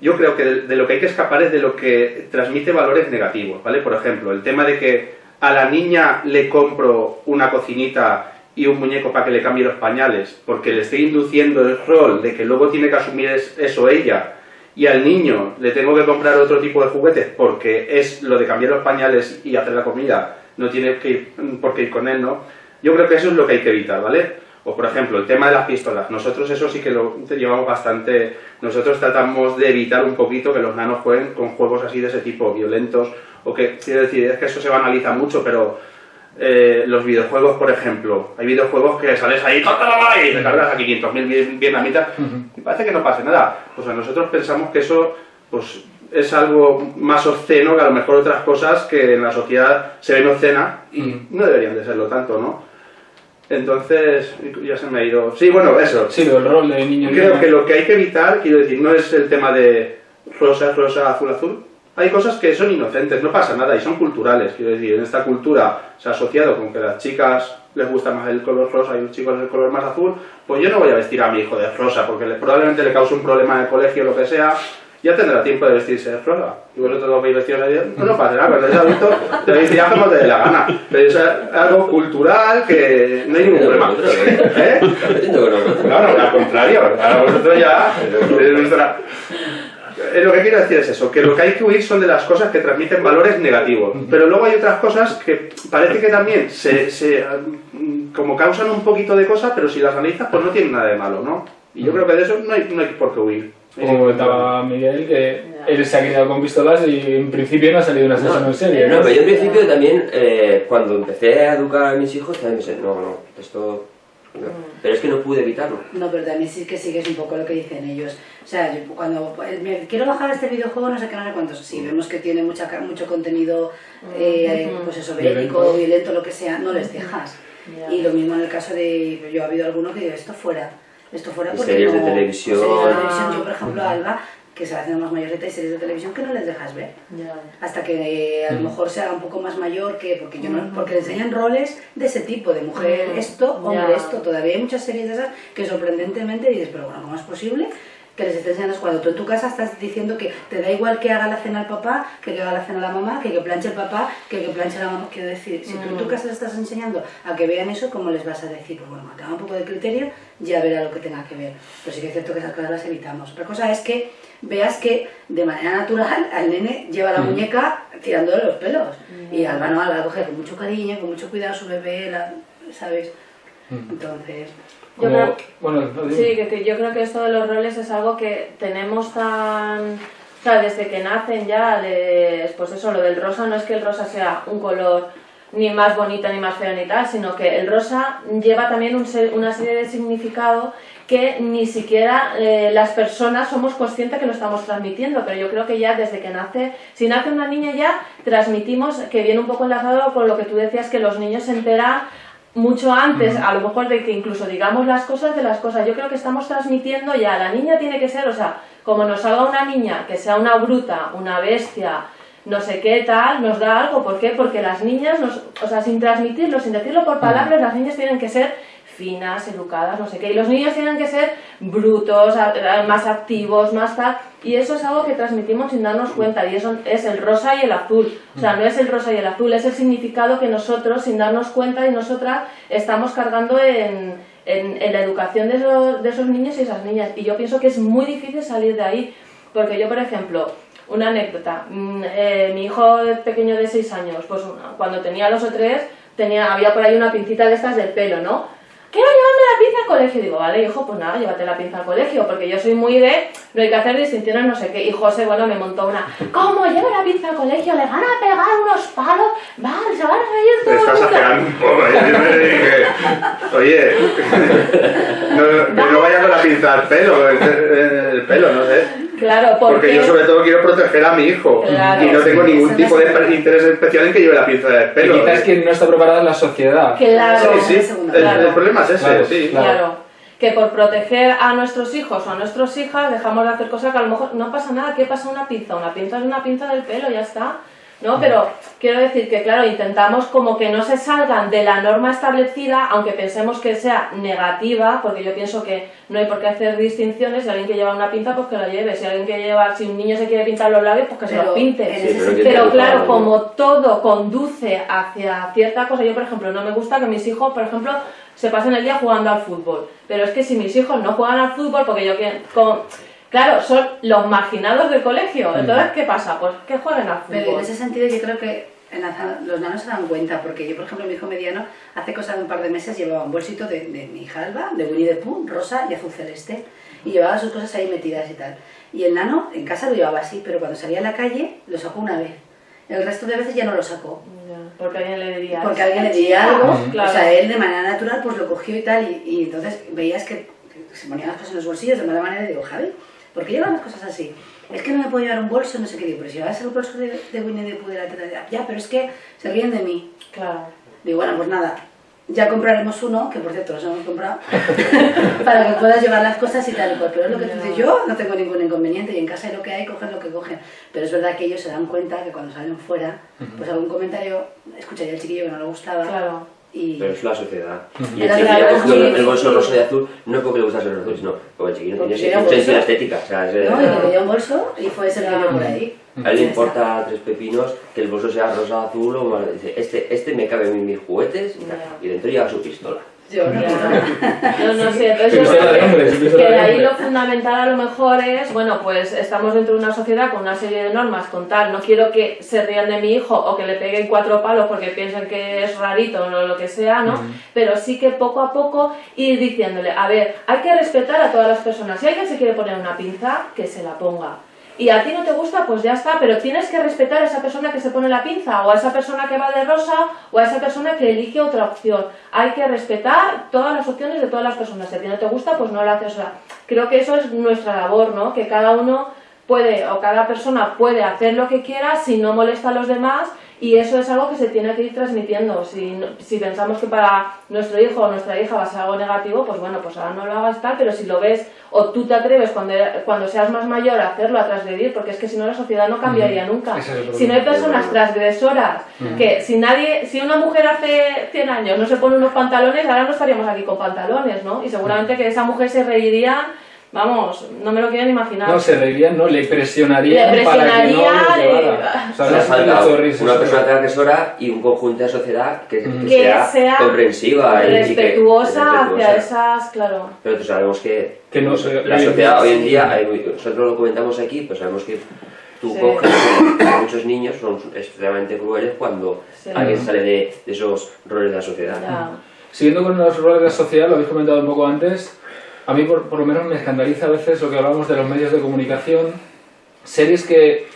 Yo creo que de, de lo que hay que escapar es de lo que transmite valores negativos, ¿vale? Por ejemplo, el tema de que a la niña le compro una cocinita y un muñeco para que le cambie los pañales, porque le estoy induciendo el rol de que luego tiene que asumir es- eso ella, y al niño le tengo que comprar otro tipo de juguetes porque es lo de cambiar los pañales y hacer la comida, no tiene que ir, por qué ir con él, ¿no? Yo creo que eso es lo que hay que evitar, ¿vale? O por ejemplo, el tema de las pistolas. Nosotros eso sí que lo llevamos bastante... Nosotros tratamos de evitar un poquito que los nanos jueguen con juegos así de ese tipo, violentos, o que, quiero decir, es que eso se banaliza mucho, pero eh, los videojuegos, por ejemplo, hay videojuegos que sales ahí y te cargas a 500.000 vietnamitas y parece que no pase nada. Pues a nosotros pensamos que eso pues, es algo más obsceno que a lo mejor otras cosas que en la sociedad se ven obscenas y no deberían de serlo tanto, ¿no? Entonces, ya se me ha ido... Sí, bueno, eso. Sí, el rol de niño Creo que lo que hay que evitar, quiero decir, no es el tema de rosa, rosa, azul, azul. Hay cosas que son inocentes, no pasa nada y son culturales. Quiero decir, en esta cultura se ha asociado con que a las chicas les gusta más el color rosa y a los chicos el color más azul, pues yo no voy a vestir a mi hijo de rosa porque probablemente le cause un problema en el colegio o lo que sea ya tendrá tiempo de vestirse de flora. Y vosotros lo veis vestidos de no, no pasa nada, cuando ya visto, te veis ya como te dé la gana. Pero es algo cultural que no hay ningún problema. ¿Eh? No, no, al contrario, a vosotros ya... Eh, lo que quiero decir es eso, que lo que hay que huir son de las cosas que transmiten valores negativos. Pero luego hay otras cosas que parece que también se, se como causan un poquito de cosas, pero si las analizas, pues no tienen nada de malo, ¿no? Y yo creo que de eso no hay, no hay por qué huir. Como comentaba Miguel, que él se ha criado con pistolas y en principio no ha salido una asesino en serie. No, pero yo en principio también, eh, cuando empecé a educar a mis hijos, también pensé, no, no, esto... Pero es que no pude evitarlo. No, pero también sí que sigues un poco lo que dicen ellos. O sea, yo cuando me quiero bajar este videojuego, no sé qué, no sé cuántos. Sí, vemos que tiene mucha, mucho contenido, eh, pues eso, bélico, violento, lo que sea, no les dejas. Y lo mismo en el caso de, yo ha habido alguno que digo, esto fuera esto fuera porque series de televisión. Series de televisión. Yo, por ejemplo, a Alba, que se va haciendo más mayorita, hay series de televisión que no les dejas ver. Hasta que eh, a lo mejor sea un poco más mayor, que porque yo no, porque le enseñan roles de ese tipo, de mujer esto, hombre esto. Todavía hay muchas series de esas que sorprendentemente dices, pero bueno, ¿cómo es posible? Que les estés enseñando cuando tú en tu casa estás diciendo que te da igual que haga la cena el papá, que que haga la cena la mamá, que que planche el papá, que que planche la mamá. Quiero decir, si tú en tu mm. casa les estás enseñando a que vean eso, ¿cómo les vas a decir? Pues bueno, que haga un poco de criterio, ya verá lo que tenga que ver. Pero sí que es cierto que esas cosas las evitamos. Otra cosa es que veas que de manera natural al nene lleva la mm. muñeca tirándole los pelos. Mm. Y Alba no, la coge con mucho cariño, con mucho cuidado su bebé, ¿sabes? Entonces... Yo creo, bueno, sí, que, yo creo que esto de los roles es algo que tenemos tan... O sea, desde que nacen ya, les, pues eso, lo del rosa no es que el rosa sea un color ni más bonito ni más feo ni tal, sino que el rosa lleva también un, una serie de significado que ni siquiera eh, las personas somos conscientes que lo estamos transmitiendo, pero yo creo que ya desde que nace, si nace una niña ya transmitimos, que viene un poco enlazado con lo que tú decías, que los niños se enteran mucho antes, a lo mejor de que incluso digamos las cosas de las cosas. Yo creo que estamos transmitiendo ya, la niña tiene que ser, o sea, como nos salga una niña que sea una bruta, una bestia, no sé qué tal, nos da algo. ¿Por qué? Porque las niñas, nos, o sea, sin transmitirlo, sin decirlo por palabras, las niñas tienen que ser finas, educadas, no sé qué. Y los niños tienen que ser brutos, más activos, más tal. Y eso es algo que transmitimos sin darnos cuenta. Y eso es el rosa y el azul. O sea, no es el rosa y el azul, es el significado que nosotros, sin darnos cuenta y nosotras, estamos cargando en, en, la educación de esos, de esos niños y esas niñas. Y yo pienso que es muy difícil salir de ahí. Porque yo, por ejemplo, una anécdota. Mm, eh, mi hijo pequeño de 6 años, pues cuando tenía dos o tres, tenía, había por ahí una pincita de estas del pelo, ¿no? Quiero llevarme la pinza al colegio. digo, vale, hijo, pues nada, llévate la pinza al colegio, porque yo soy muy de, no hay que hacer distinciones, no sé qué. Y José, bueno, me montó una, ¿cómo lleva la pinza al colegio? ¿Le van a pegar unos palos? Vale, se van a reír todo Estás exagerando un poco, ¿eh? Oye, no, no vaya con la pinza al pelo, el pelo, no sé. Claro, porque... yo sobre todo quiero proteger a mi hijo y no tengo ningún tipo de interés especial en que lleve la pinza de pelo. Y quizás es que no está preparada la sociedad. Claro, sí, sí. El, problema es ese, sí. Claro. Que por proteger a nuestros hijos o a nuestras hijas dejamos de hacer cosas que a lo mejor no pasa nada. ¿Qué pasa una pinza? Una pinza es una pinza del pelo, ya está. ¿No? Pero quiero decir que, claro, intentamos como que no se salgan de la norma establecida, aunque pensemos que sea negativa, porque yo pienso que no hay por qué hacer distinciones, si alguien que lleva una pinta, pues que la lleve, si alguien que lleva, si un niño se quiere pintar los labios, pues que se los pinte. pero, claro, como todo conduce hacia cierta cosa, yo por ejemplo, no me gusta que mis hijos, por ejemplo, se pasen el día jugando al fútbol, pero es que si mis hijos no juegan al fútbol, porque yo con, Claro, son los marginados del colegio. Entonces, ¿qué pasa? Pues que jueguen al fútbol. Pero en ese sentido yo creo que los nanos se dan cuenta, porque yo, por ejemplo, mi hijo mediano, hace cosa de un par de meses llevaba un bolsito de, de mi hija Alba, de Winnie the Pooh, rosa y azul celeste, y llevaba sus cosas ahí metidas y tal. Y el nano en casa lo llevaba así, pero cuando salía a la calle lo sacó una vez. El resto de veces ya no lo sacó. porque alguien le diría Porque alguien le diría algo, o sea, él de manera natural pues lo cogió y tal, y, y entonces veías que se ponía las cosas en los bolsillos de mala manera y digo, Javi, ¿por qué llevan las cosas así? Es que no me puedo llevar un bolso, no sé qué digo, pero si llevas el bolso de, de Winnie the Pooh de la teta, ya, pero es que se ríen de mí. Claro. Digo, bueno, pues nada, ya compraremos uno, que por cierto los hemos comprado, para que puedas llevar las cosas y tal y cual. Pero es lo que tú dices, yo no tengo ningún inconveniente y en casa hay lo que hay, cogen lo que cogen. Pero es verdad que ellos se dan cuenta que cuando salen fuera, pues algún comentario, escucharía el chiquillo que no le gustaba. Claro pero es la sociedad. Y el chiquillo ha cogido el bolso rosa y azul, no porque le gustase el azul, sino porque el chiquillo no tiene sensibilidad estética. O sea, es, no, y le dio un bolso y fue ese que vio por ahí. A él le importa tres pepinos que el bolso sea rosa, azul o mal. Dice, este, este me cabe en mis juguetes y dentro lleva su pistola. Yo no, no, sé, entonces que ahí lo fundamental a lo mejor es, bueno, pues estamos dentro de una sociedad con una serie de normas, con tal, no quiero que se rían de mi hijo o que le peguen cuatro palos porque piensen que es rarito o lo que sea, ¿no? Pero sí que poco a poco ir diciéndole, a ver, hay que respetar a todas las personas, si alguien se quiere poner una pinza, que se la ponga y a ti no te gusta, pues ya está, pero tienes que respetar a esa persona que se pone la pinza, o a esa persona que va de rosa, o a esa persona que elige otra opción. Hay que respetar todas las opciones de todas las personas. Si a ti no te gusta, pues no lo haces. creo que eso es nuestra labor, ¿no? Que cada uno puede, o cada persona puede hacer lo que quiera si no molesta a los demás y eso es algo que se tiene que ir transmitiendo. Si, si, pensamos que para nuestro hijo o nuestra hija va a ser algo negativo, pues bueno, pues ahora no lo hagas tal, pero si lo ves o tú te atreves cuando, cuando seas más mayor a hacerlo, a transgredir, porque es que si no la sociedad no cambiaría nunca. si no hay personas transgresoras, que si nadie, si una mujer hace 100 años no se pone unos pantalones, ahora no estaríamos aquí con pantalones, ¿no? Y seguramente que esa mujer se reiría Vamos, no me lo quieren imaginar. No, se reirían, no, le presionarían, le presionaría para que no lo llevara. O sea, no falta una persona transgresora y un conjunto de sociedad que, que, sea, comprensiva y respetuosa, hacia esas, claro. Pero tú sabemos que, que no, la sociedad hoy en día, nosotros lo comentamos aquí, pues sabemos que tú coges a muchos niños son extremadamente crueles cuando alguien sale de, esos roles de la sociedad. Siguiendo con los roles de la sociedad, lo habéis comentado un poco antes, a mí por, lo menos me escandaliza a veces lo que hablamos de los medios de comunicación, series que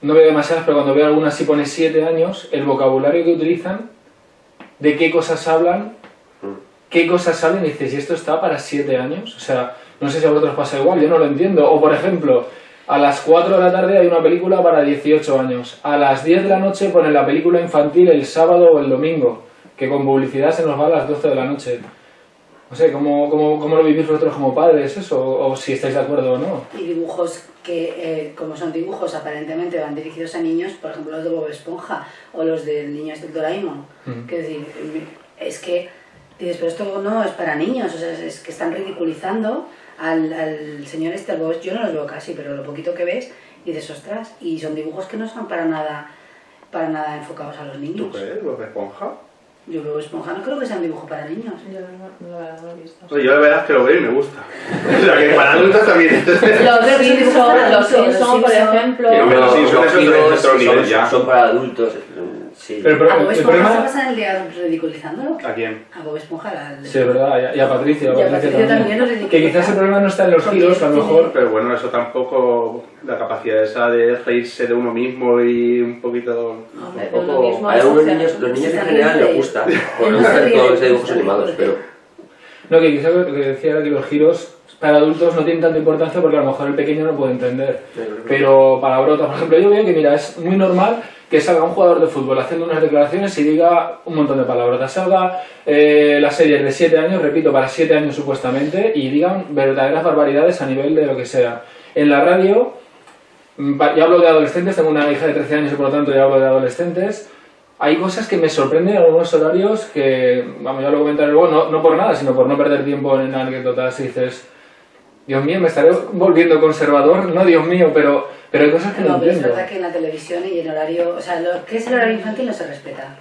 no veo demasiadas, pero cuando veo algunas sí pone siete años, el vocabulario que utilizan, de qué cosas hablan, qué cosas salen, y dices, ¿y esto está para siete años? O sea, no sé si a vosotros pasa igual, yo no lo entiendo. O por ejemplo, a las 4 de la tarde hay una película para 18 años, a las 10 de la noche ponen la película infantil el sábado o el domingo, que con publicidad se nos va a las 12 de la noche. No sé, ¿cómo, cómo, cómo lo vivís vosotros como padres eso? O, si estáis de acuerdo o no. Y dibujos que, eh, como son dibujos aparentemente van dirigidos a niños, por ejemplo los de Bob Esponja o los del niño este Doraemon. Mm. Que decir, es que dices, pero esto no es para niños, o sea, es que están ridiculizando al, al señor este, yo no los veo casi, pero lo poquito que ves, dices, ostras, y son dibujos que no son para nada, para nada enfocados a los niños. ¿Tú crees, Bob Esponja? Yo veo Esponja, no creo que sea un dibujo para niños. Yo no, no, lo he visto. Oye, yo la verdad es que lo veo y me gusta. o sea, que para adultos también. los Simpsons, los Simpsons, por ejemplo. Los Simpsons son para adultos. Sí. Pero, pero, ¿A Bob Esponja se pasa el día ridiculizándolo? ¿A quién? A Bob Esponja. La... Sí, es verdad, y a, Patricia. Y a Patricia también, también Que quizás el problema no está en los giros, a lo mejor. Pero bueno, eso tampoco. La capacidad esa de reírse de uno mismo y un poquito. Hombre, un poco... A algunos niños, los niños en general les gusta. Por no hacer todos los dibujos animados, pero. No, que quizás lo que decía era que los giros para adultos no tienen tanta importancia porque a lo mejor el pequeño no puede entender. Pero para brotas, por ejemplo, yo veo que, mira, es muy normal que salga un jugador de fútbol haciendo unas declaraciones y diga un montón de palabras. Salga eh, la serie de 7 años, repito, para 7 años supuestamente, y digan verdaderas barbaridades a nivel de lo que sea. En la radio, mm, yo hablo de adolescentes, tengo una hija de 13 años y por lo tanto yo hablo de adolescentes, hay cosas que me sorprenden en algunos horarios que, vamos, ya lo comentaré luego, no, no por nada, sino por no perder tiempo en anécdotas y dices Dios mío, me estaré volviendo conservador, no Dios mío, pero, pero hay cosas que no, no pero es verdad que en la televisión y en horario, o sea, lo que es el horario infantil no se respeta.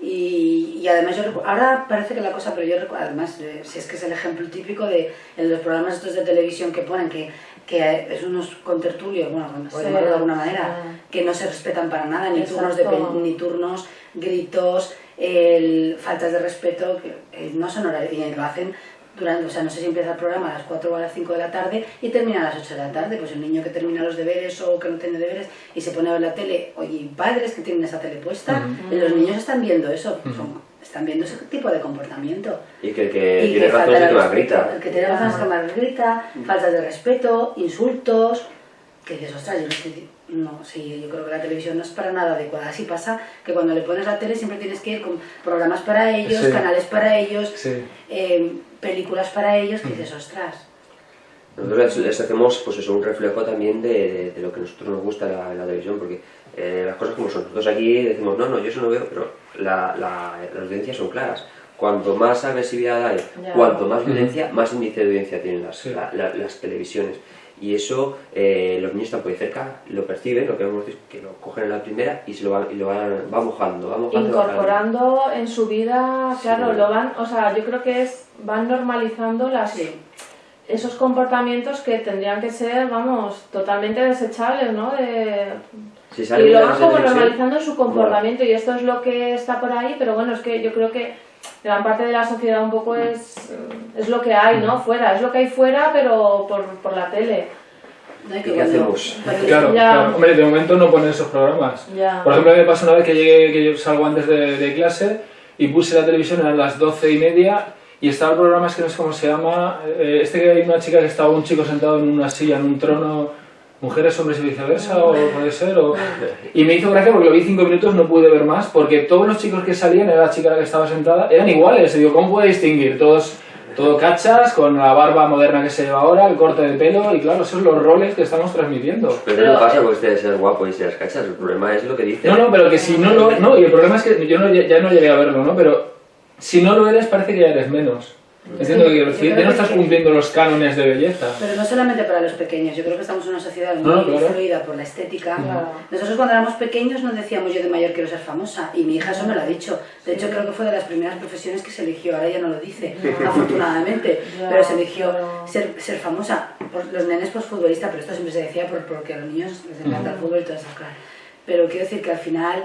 y, y, además yo ahora parece que la cosa, pero yo recuerdo, además, si es que es el ejemplo típico de en los programas estos de televisión que ponen que que es unos contertulios, bueno, por Sí, llamarlo de alguna manera, sí. que no se respetan para nada, ni turnos, de, ni turnos, gritos, el- faltas de respeto, que eh, no son horarios, y lo hacen durante, o sea, no sé si empieza el programa a las 4 o a las 5 de la tarde y termina a las 8 de la tarde, pues el niño que termina los deberes o que no tiene deberes y se pone a ver la tele, oye, y padres que tienen esa tele puesta, y los niños están viendo eso, son- están viendo ese tipo de comportamiento. Y que el que Y tiene razón falta es que más respeto, grita. El que tiene razón es el que más grita, faltas de respeto, insultos, que dices, ostras, yo no estoy... No, sí, yo creo que la televisión no es para nada adecuada. Así pasa que cuando le pones la tele siempre tienes que ir con programas para ellos, Sí. canales para ellos, Sí. eh, películas para ellos, que dices, ostras. Nosotros les, hacemos pues eso, un reflejo también de, de- de lo que a nosotros nos gusta la, la televisión, porque eh, las cosas como son. Nosotros aquí decimos, no, no, yo eso no veo, pero la, la, las audiencias son claras. Cuanto más agresividad hay, Ya. cuanto más violencia, más índice de audiencia tienen las, Sí. la- la- las televisiones. Y eso eh, los niños están por ahí cerca, lo perciben, lo que hemos visto, que lo cogen en la primera y se lo van, y lo van va mojando, va mojando. va. Incorporando en su vida, claro, Sí. lo van, o sea, yo creo que es, van normalizando las, Sí. esos comportamientos que tendrían que ser, vamos, totalmente desechables, ¿no? De, Si y lo van como normalizando en su comportamiento y esto es lo que está por ahí, pero bueno, es que yo creo que gran parte de la sociedad un poco es, es lo que hay, ¿no? Fuera, es lo que hay fuera, pero por, por la tele. ¿no? Y ¿Y que qué hacemos? claro. Hombre, de momento no ponen esos programas. Ya. Por ejemplo, a mí me pasó una vez que llegué, que yo salgo antes de, de clase y puse la televisión, eran las doce y media y estaba el programa, es que no sé cómo se llama, eh, este que hay una chica que estaba un chico sentado en una silla, en un trono, mujeres, hombres y viceversa, o puede ser, o... Y me hizo gracia porque lo vi cinco minutos, no pude ver más, porque todos los chicos que salían, era la chica la que estaba sentada, eran iguales, y digo, ¿cómo puede distinguir? Todos... Todo cachas, con la barba moderna que se lleva ahora, el corte de pelo, y claro, esos son los roles que estamos transmitiendo. Pero eso no pasa porque usted seas guapo y seas cachas, el problema es lo que dice. No, no, pero que si no lo... No, y el problema es que yo no, ya no llegué a verlo, ¿no? Pero si no lo eres parece que ya eres menos. Entiendo que quiero yo decir, creo ya no estás cumpliendo los cánones de belleza. Pero no solamente para los pequeños, yo creo que estamos en una sociedad muy No, no, claro. influida por la estética. Claro. Nosotros cuando éramos pequeños nos decíamos yo de mayor quiero ser famosa y mi hija eso me lo ha dicho. De hecho creo que fue de las primeras profesiones que se eligió, ahora ya no lo dice, afortunadamente, Ya, pero se eligió ser, ser famosa. Por, los nenes pues futbolistas, pero esto siempre se decía por, porque a los niños les encanta el fútbol y todas esas cosas. Pero quiero decir que al final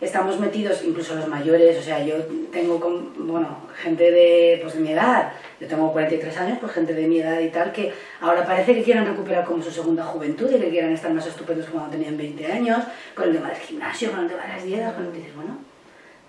estamos metidos, incluso los mayores, o sea, yo tengo, con, bueno, gente de, pues de mi edad, yo tengo 43 años, pues gente de mi edad y tal, que ahora parece que quieran recuperar como su segunda juventud y que quieran estar más estupendos que cuando tenían 20 años, con el tema del gimnasio, con el tema de las dietas, que dices, bueno,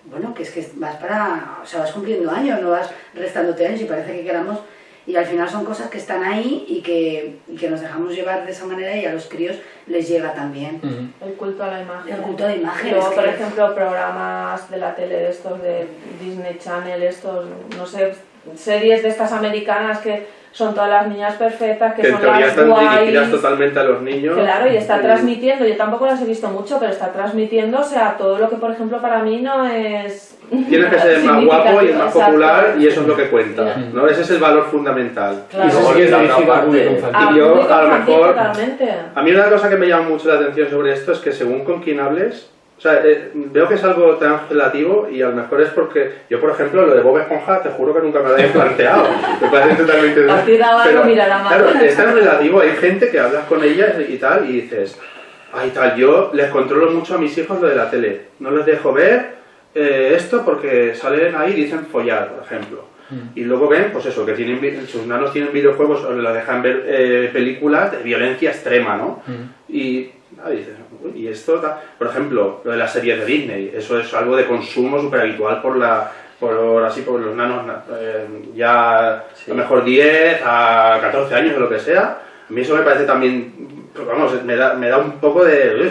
bueno, que es que vas para, o sea, vas cumpliendo años, no vas restándote años y parece que queramos, y al final son cosas que están ahí y que, y que nos dejamos llevar de esa manera y a los críos les llega también. El culto a la imagen. El culto a la imagen, Luego, por que- ejemplo, programas de la tele de estos de Disney Channel, estos, no sé, series de estas americanas que son todas las niñas perfectas, que Que son las están dirigidas totalmente a los niños. Claro, y está transmitiendo, yo tampoco las he visto mucho, pero está transmitiendo, o sea, todo lo que, por ejemplo, para mí no es... Tienes que ser el más guapo y el más Exacto. popular y eso es lo que cuenta. ¿no? Ese es el valor fundamental. Claro. Y eso sí es La parte- Y yo, a lo mejor- Totalmente. A mí una cosa que me llama mucho la atención sobre esto es que según con quién hables, o sea, eh, veo que es algo tan relativo y a lo mejor es porque yo, por ejemplo, lo de Bob Esponja, te juro que nunca me lo había planteado. Me parece totalmente... A ti daba algo, mira, la Claro, es tan relativo. Hay gente que hablas con ellas y tal y dices, ay tal, yo les controlo mucho a mis hijos lo de la tele. No les dejo ver eh, esto porque salen ahí y dicen follar, por ejemplo. Y luego ven, pues eso, que tienen sus nanos tienen videojuegos o les dejan ver eh, películas de violencia extrema, ¿no? Y ah, dices, "Uy, y esto, ta-". por ejemplo, lo de las series de Disney, eso es algo de consumo súper habitual por la por así por los nanos na- eh, ya Sí. a lo mejor 10 a 14 años o lo que sea. A mí eso me parece también, pues vamos, me da, me da un poco de...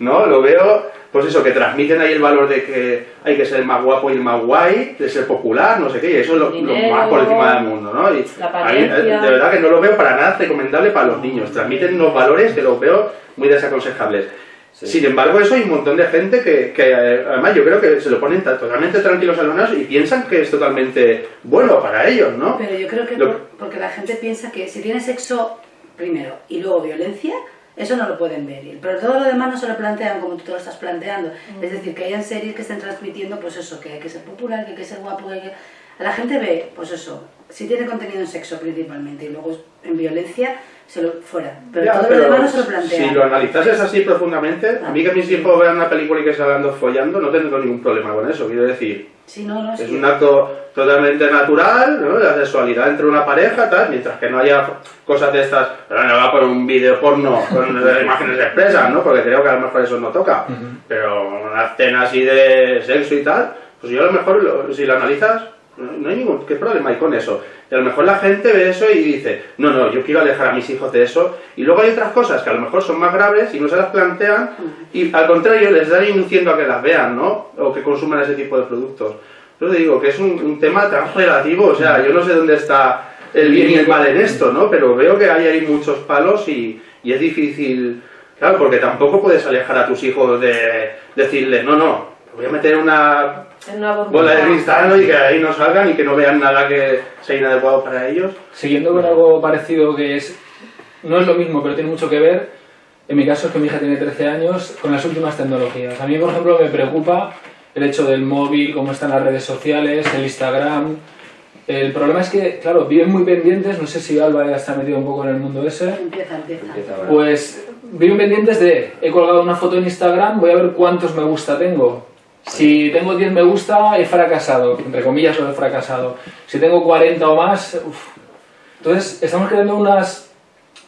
¿No? Lo veo, pues eso, que transmiten ahí el valor de que hay que ser el más guapo y el más guay, de ser popular, no sé qué, y eso es lo, más por encima del mundo, ¿no? Y La a mí, eh, de verdad que no lo veo para nada recomendable para los niños. Transmiten unos valores que los veo muy desaconsejables. Sí. Sin embargo, eso hay un montón de gente que, que, eh, además yo creo que se lo ponen ta- totalmente tranquilos a los niños y piensan que es totalmente bueno para ellos, ¿no? Pero yo creo que Lo- por- porque la gente piensa que si tiene sexo primero y luego violencia, eso no lo pueden ver. Pero todo lo demás no se lo plantean como tú te lo estás planteando. Es decir, que hayan series que estén transmitiendo, pues eso, que hay que ser popular, que hay que ser guapo, que hay que... La gente ve, pues eso, si tiene contenido en sexo principalmente y luego en violencia, se lo, fuera. Pero todo lo demás no se lo plantea. Si lo analizases así profundamente, a mí que mis hijos vean una película y que salgan dos follando, no tengo ningún problema con eso, quiero decir. Sí, no, no, es un acto totalmente natural, ¿no? La sexualidad entre una pareja, tal, mientras que no haya cosas de estas, pero no va a poner un vídeo porno con imágenes expresas, ¿no? Porque creo que a lo mejor eso no toca. Pero una escena así de sexo y tal, pues yo a lo mejor, si lo analizas, no hay ningún ¿qué problema hay con eso. Y a lo mejor la gente ve eso y dice, no, no, yo quiero alejar a mis hijos de eso. Y luego hay otras cosas que a lo mejor son más graves y no se las plantean y al contrario les dan induciendo a que las vean, ¿no? O que consuman ese tipo de productos. Yo digo que es un, tema tan relativo, o sea, yo no sé dónde está el bien y el mal en esto, ¿no? Pero veo que hay ahí muchos palos y, y es difícil, claro, porque tampoco puedes alejar a tus hijos de decirles, no, no, voy a meter una bola de cristal y que ahí no salgan y que no vean nada que sea inadecuado para ellos. Siguiendo con algo parecido que es, no es lo mismo, pero tiene mucho que ver, en mi caso es que mi hija tiene 13 años, con las últimas tecnologías. A mí, por ejemplo, me preocupa el hecho del móvil, cómo están las redes sociales, el Instagram. El problema es que, claro, viven muy pendientes, no sé si Alba ya está metido un poco en el mundo ese. Empieza, empieza. Pues viven pendientes de, he colgado una foto en Instagram, voy a ver cuántos me gusta tengo. Si tengo 10 me gusta, he fracasado, entre comillas lo he fracasado. Si tengo 40 o más, uff. Entonces, estamos creando unas,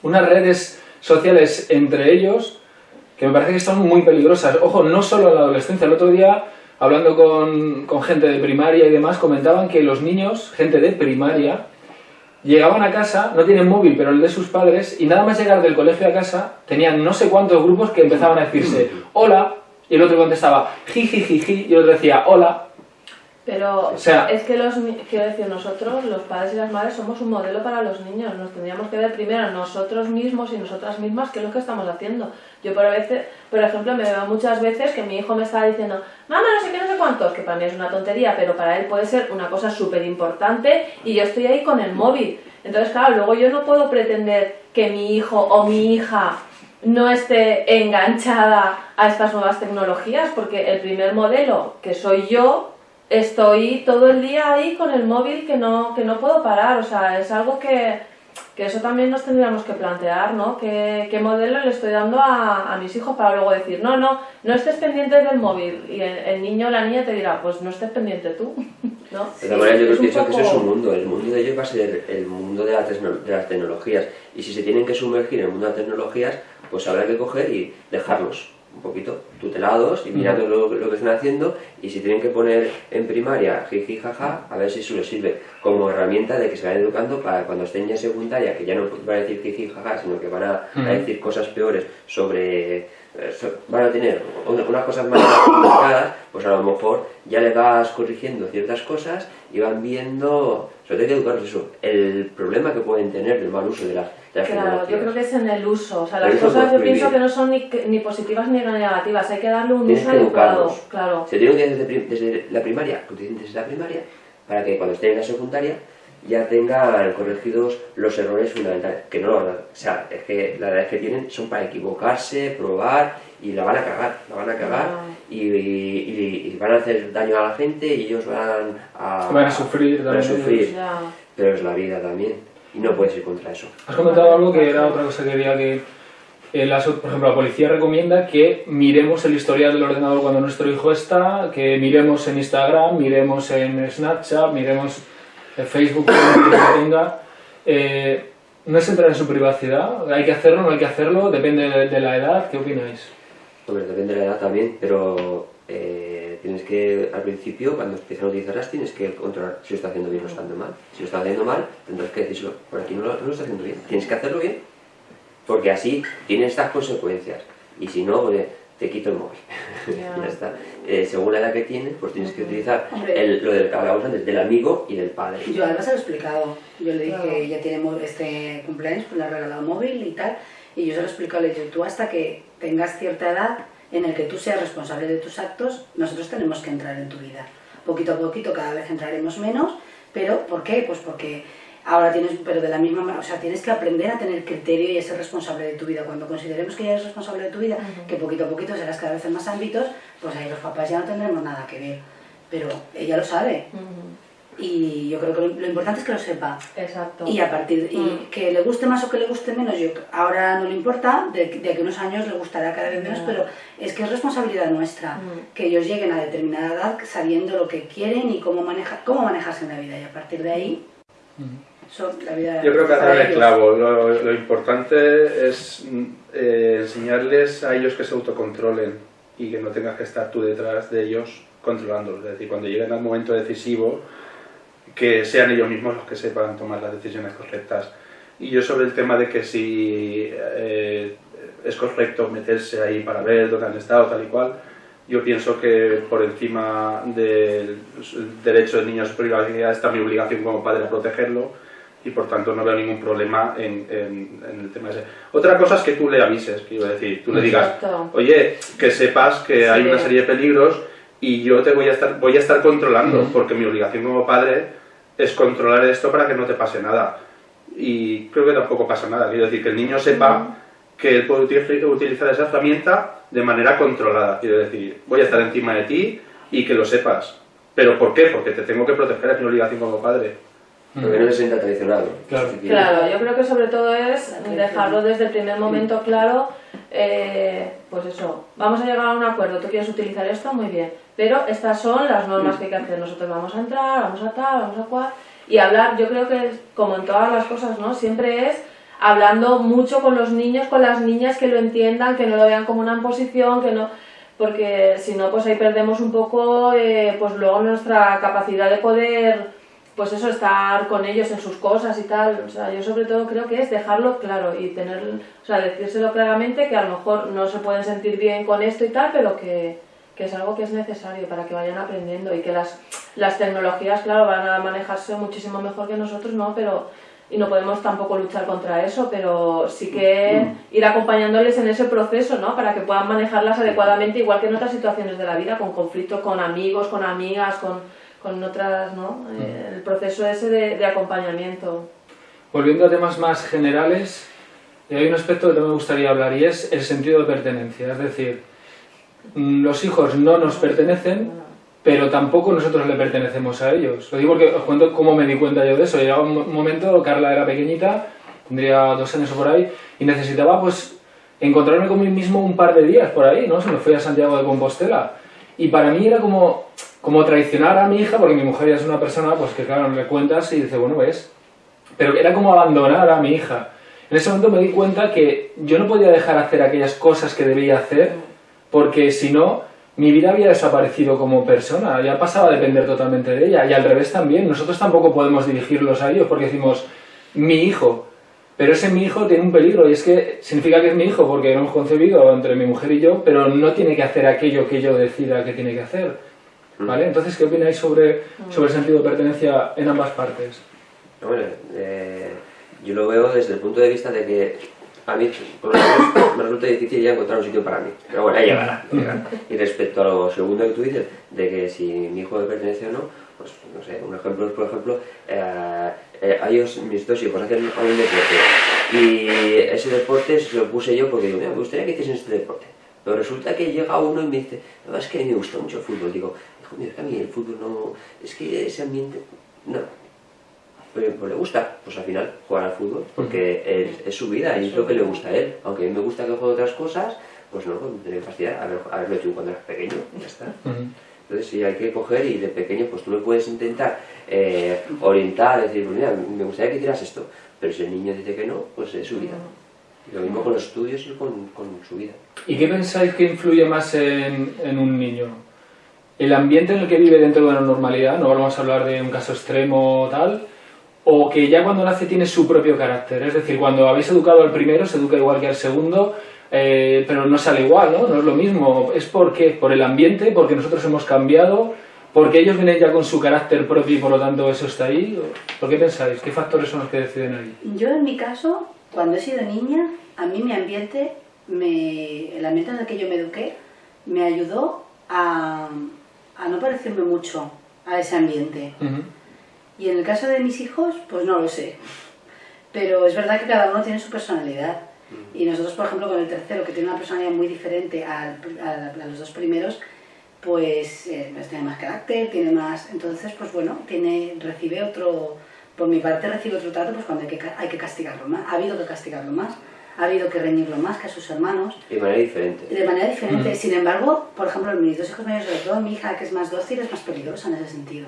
unas redes sociales entre ellos que me parece que son muy peligrosas. Ojo, no solo en la adolescencia. El otro día, hablando con, con gente de primaria y demás, comentaban que los niños, gente de primaria, llegaban a casa, no tienen móvil, pero el de sus padres, y nada más llegar del colegio a casa, tenían no sé cuántos grupos que empezaban a decirse, hola, y el otro contestaba jiji, y el otro decía hola. Pero o sea, es que los, quiero decir, nosotros, los padres y las madres, somos un modelo para los niños. Nos tendríamos que ver primero nosotros mismos y nosotras mismas qué es lo que estamos haciendo. Yo, por, veces, por ejemplo, me veo muchas veces que mi hijo me está diciendo, mamá, no sé qué, no sé cuántos, que para mí es una tontería, pero para él puede ser una cosa súper importante y yo estoy ahí con el móvil. Entonces, claro, luego yo no puedo pretender que mi hijo o mi hija no esté enganchada a estas nuevas tecnologías, porque el primer modelo, que soy yo, estoy todo el día ahí con el móvil que no, que no puedo parar, o sea, es algo que, que eso también nos tendríamos que plantear, ¿no? ¿Qué, qué modelo le estoy dando a, a, mis hijos para luego decir, no, no, no estés pendiente del móvil? Y el, niño o la niña te dirá, pues no estés pendiente tú, ¿no? De todas maneras, yo pienso que ese es un mundo, el mundo de ellos va a ser el mundo de, la de las tecnologías, y si se tienen que sumergir en el mundo de las tecnologías, pues habrá que coger y dejarlos un poquito tutelados y mirando lo, que están haciendo. Y si tienen que poner en primaria jiji jaja, a ver si eso les sirve como herramienta de que se vayan educando para cuando estén ya en secundaria, que ya no van a decir jiji jaja, sino que van a, decir cosas peores sobre eh, van a tener unas cosas más complicadas, pues a lo mejor ya le vas corrigiendo ciertas cosas y van viendo, sobre todo hay que educarlos eso, el problema que pueden tener del mal uso de las Claro, yo creo que es en el uso. O sea, las cosas yo pienso que no son ni, ni, positivas ni negativas. Hay que darle un uso adecuado. Claro. Se tiene que desde, desde la primaria, desde la primaria, para que cuando estén en la secundaria ya tengan corregidos los errores fundamentales. Que no, o sea, es que la verdad es que tienen, son para equivocarse, probar y la van a cagar, la van a cagar y, y, van a hacer daño a la gente y ellos van a, van a sufrir, van a sufrir. Pero es la vida también y no puedes ir contra eso. Has comentado algo que era otra cosa que quería que, eh, por ejemplo, la policía recomienda que miremos el historial del ordenador cuando nuestro hijo está, que miremos en Instagram, miremos en Snapchat, miremos en Facebook, que tenga. Eh, no es entrar en su privacidad, hay que hacerlo, no hay que hacerlo, depende de, la edad, ¿qué opináis? Hombre, depende de la edad también, pero eh, tienes que, al principio, cuando empiezan a utilizarlas, tienes que controlar si lo está haciendo bien o está haciendo mal. Si lo está haciendo mal, tendrás que decirlo, por aquí no lo, no lo está haciendo bien, tienes que hacerlo bien, porque así tiene estas consecuencias. Y si no, pues, te quito el móvil. ya está. Eh, según la edad que tienes, pues tienes que utilizar el, lo del que hablábamos antes, del amigo y del padre. Yo además se lo he explicado. Yo le dije, ya tiene este cumpleaños, pues le ha regalado móvil y tal. Y yo se lo he explicado, le he dicho, tú hasta que tengas cierta edad, en el que tú seas responsable de tus actos, nosotros tenemos que entrar en tu vida. Poquito a poquito cada vez entraremos menos, pero ¿por qué? Pues porque ahora tienes, pero de la misma manera, o sea, tienes que aprender a tener criterio y a ser responsable de tu vida. Cuando consideremos que ya eres responsable de tu vida, que poquito a poquito serás cada vez en más ámbitos, pues ahí los papás ya no tendremos nada que ver. Pero ella lo sabe. Y yo creo que lo, importante es que lo sepa. Exacto. Y a partir y Mm. que le guste más o que le guste menos, yo ahora no le importa, de, de aquí a unos años le gustará cada vez menos, pero es que es responsabilidad nuestra Mm. que ellos lleguen a determinada edad sabiendo lo que quieren y cómo maneja, cómo manejarse en la vida y a partir de ahí eso, la vida Yo creo que dado el clavo. Lo, lo importante es mm, eh, enseñarles a ellos que se autocontrolen y que no tengas que estar tú detrás de ellos controlándolos. Es decir, cuando lleguen al momento decisivo, que sean ellos mismos los que sepan tomar las decisiones correctas. Y yo sobre el tema de que si eh, es correcto meterse ahí para ver dónde han estado, tal y cual, yo pienso que por encima del derecho del niño a su privacidad está mi obligación como padre a protegerlo y por tanto no veo ningún problema en, en- en el tema ese. Otra cosa es que tú le avises, quiero decir, tú le digas, oye, que sepas que hay Sí. una serie de peligros y yo te voy a estar, voy a estar controlando, porque mi obligación como padre es controlar esto para que no te pase nada. Y creo que tampoco pasa nada, quiero decir, que el niño sepa que él puede util- utilizar esa herramienta de manera controlada, quiero decir, voy a estar encima de ti y que lo sepas. ¿Pero por qué? Porque te tengo que proteger, es mi obligación como padre. Porque no se sienta traicionado. Claro. Claro, yo creo que sobre todo es dejarlo desde el primer momento claro, eh, pues eso, vamos a llegar a un acuerdo, tú quieres utilizar esto, muy bien, pero estas son las normas que hay que hacer, nosotros vamos a entrar, vamos a tal, vamos a cual, y hablar, yo creo que como en todas las cosas, ¿no? Siempre es hablando mucho con los niños, con las niñas, que lo entiendan, que no lo vean como una imposición, que no porque si no pues ahí perdemos un poco eh, pues luego nuestra capacidad de poder pues eso, estar con ellos en sus cosas y tal. O sea, yo sobre todo creo que es dejarlo claro y tener, o sea, decírselo claramente que a lo mejor no se pueden sentir bien con esto y tal, pero que, que es algo que es necesario para que vayan aprendiendo y que las, las tecnologías, claro, van a manejarse muchísimo mejor que nosotros, ¿no? Pero, y no podemos tampoco luchar contra eso, pero sí que ir acompañándoles en ese proceso, ¿no? Para que puedan manejarlas adecuadamente, igual que en otras situaciones de la vida, con conflictos con amigos, con amigas, con, con otras, ¿no? Eh, el proceso ese de, de acompañamiento. Volviendo a temas más generales, eh, hay un aspecto que también me gustaría hablar y es el sentido de pertenencia. Es decir, mm, los hijos no nos pertenecen, pero tampoco nosotros le pertenecemos a ellos. Lo digo porque os cuento cómo me di cuenta yo de eso. Llegaba un mo- momento, Carla era pequeñita, tendría dos años o por ahí, y necesitaba pues encontrarme con mí mismo un par de días por ahí, ¿no? Se me fui a Santiago de Compostela. Y para mí era como, como traicionar a mi hija, porque mi mujer ya es una persona pues que claro, le cuentas y dice, bueno, ves, pero era como abandonar a mi hija. En ese momento me di cuenta que yo no podía dejar hacer aquellas cosas que debía hacer, porque si no, mi vida había desaparecido como persona, ya pasaba a depender totalmente de ella, y al revés también, nosotros tampoco podemos dirigirlos a ellos, porque decimos, mi hijo, pero ese mi hijo tiene un peligro, y es que significa que es mi hijo, porque lo hemos concebido entre mi mujer y yo, pero no tiene que hacer aquello que yo decida que tiene que hacer. ¿Vale? Entonces, ¿qué opináis sobre, sobre el sentido de pertenencia en ambas partes? Bueno, eh, yo lo veo desde el punto de vista de que a mí, por lo menos, me resulta difícil ya encontrar un sitio para mí. Pero bueno, ahí llegará. llegará. Y respecto a lo segundo que tú dices, de que si mi hijo me pertenece o no, pues no sé, un ejemplo es, por ejemplo, eh, eh, a ellos, mis dos hijos hacen un deporte y ese deporte se lo puse yo porque digo, "Mira, me gustaría que hiciesen este deporte. Pero resulta que llega uno y me dice, no, es que me gusta mucho el fútbol. Digo, hijo mío, es que a mí el fútbol no, es que ese ambiente, no, pues, pues le gusta, pues al final jugar al fútbol, porque es, es su vida y es lo que le gusta a él. Aunque a mí me gusta que juegue otras cosas, pues no, pues me tiene que fastidiar haber, haberlo hecho cuando eras pequeño, ya está. Entonces sí, hay que coger y de pequeño pues tú le puedes intentar eh, orientar, decir, pues mira, me gustaría que hicieras esto, pero si el niño dice que no, pues es su vida. Y lo mismo con los estudios y con, con su vida. ¿Y qué pensáis que influye más en, en un niño? ¿El ambiente en el que vive dentro de la normalidad? No vamos a hablar de un caso extremo o tal. ¿O que ya cuando nace tiene su propio carácter? Es decir, cuando habéis educado al primero, se educa igual que al segundo, eh, pero no sale igual, ¿no? No es lo mismo. ¿Es por qué? ¿Por el ambiente? ¿Porque nosotros hemos cambiado? ¿Porque ellos vienen ya con su carácter propio y por lo tanto eso está ahí? ¿Por qué pensáis? ¿Qué factores son los que deciden ahí? Yo en mi caso, cuando he sido niña, a mí mi ambiente, me, el ambiente en el que yo me eduqué, me ayudó a, a no parecerme mucho a ese ambiente. Ujú. Y en el caso de mis hijos, pues no lo sé. Pero es verdad que cada uno tiene su personalidad. Y nosotros, por ejemplo, con el tercero, que tiene una personalidad muy diferente al- a, a los dos primeros, pues eh, tiene más carácter, tiene más... Entonces, pues bueno, tiene, recibe otro... Por mi parte recibe otro trato pues cuando hay que, hay que castigarlo más. Ha habido que castigarlo más. Ha habido que reñirlo más que a sus hermanos. De manera diferente. De manera diferente. Sin embargo, por ejemplo, mis dos hijos mayores, sobre todo mi hija, que es más dócil, es más peligrosa en ese sentido.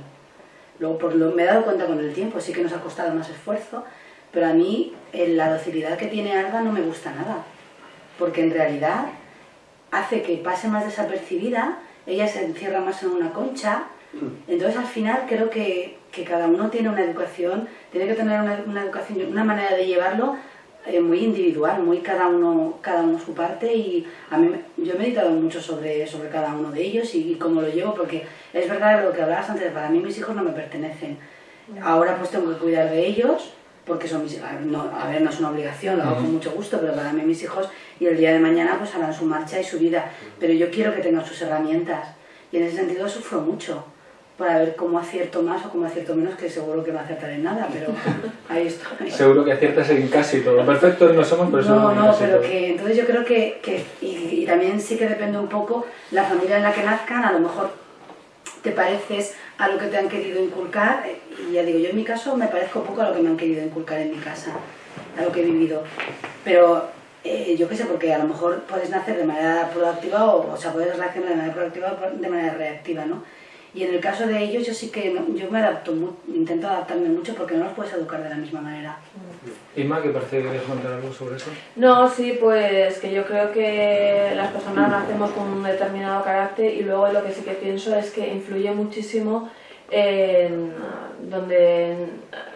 Luego, por lo, me he dado cuenta con el tiempo, sí que nos ha costado más esfuerzo, pero a mí la docilidad que tiene Alba no me gusta nada. Porque en realidad hace que pase más desapercibida ella se encierra más en una concha, entonces al final creo que, que cada uno tiene una educación, tiene que tener una, una educación, una manera de llevarlo eh, muy individual, muy cada uno, cada uno su parte y a mí yo he meditado mucho sobre, sobre cada uno de ellos y, cómo lo llevo porque es verdad lo que hablabas antes, para mí mis hijos no me pertenecen. Ahora pues tengo que cuidar de ellos porque son mis no, a ver, no es una obligación, lo hago con mucho gusto, pero para mí mis hijos y el día de mañana pues harán su marcha y su vida, pero yo quiero que tengan sus herramientas y en ese sentido sufro mucho para ver cómo acierto más o cómo acierto menos, que seguro que no acertaré en nada, pero ahí estoy. Seguro que aciertas en casi todo. Perfectos no somos, pero No, no, pero que entonces yo creo que, que y, y también sí que depende un poco la familia en la que nazcan, a lo mejor te pareces a lo que te han querido inculcar, y ya digo, yo en mi caso me parezco poco a lo que me han querido inculcar en mi casa, a lo que he vivido. Pero eh, yo qué sé, porque a lo mejor puedes nacer de manera proactiva o, o sea, puedes reaccionar de manera proactiva o de manera reactiva, ¿no? Y en el caso de ellos, yo sí que yo me adapto, intento adaptarme mucho porque no los puedes educar de la misma manera. Inma, ¿qué parece que querías contar algo sobre eso? No, sí, pues que yo creo que las personas nacemos con un determinado carácter y luego lo que sí que pienso es que influye muchísimo en donde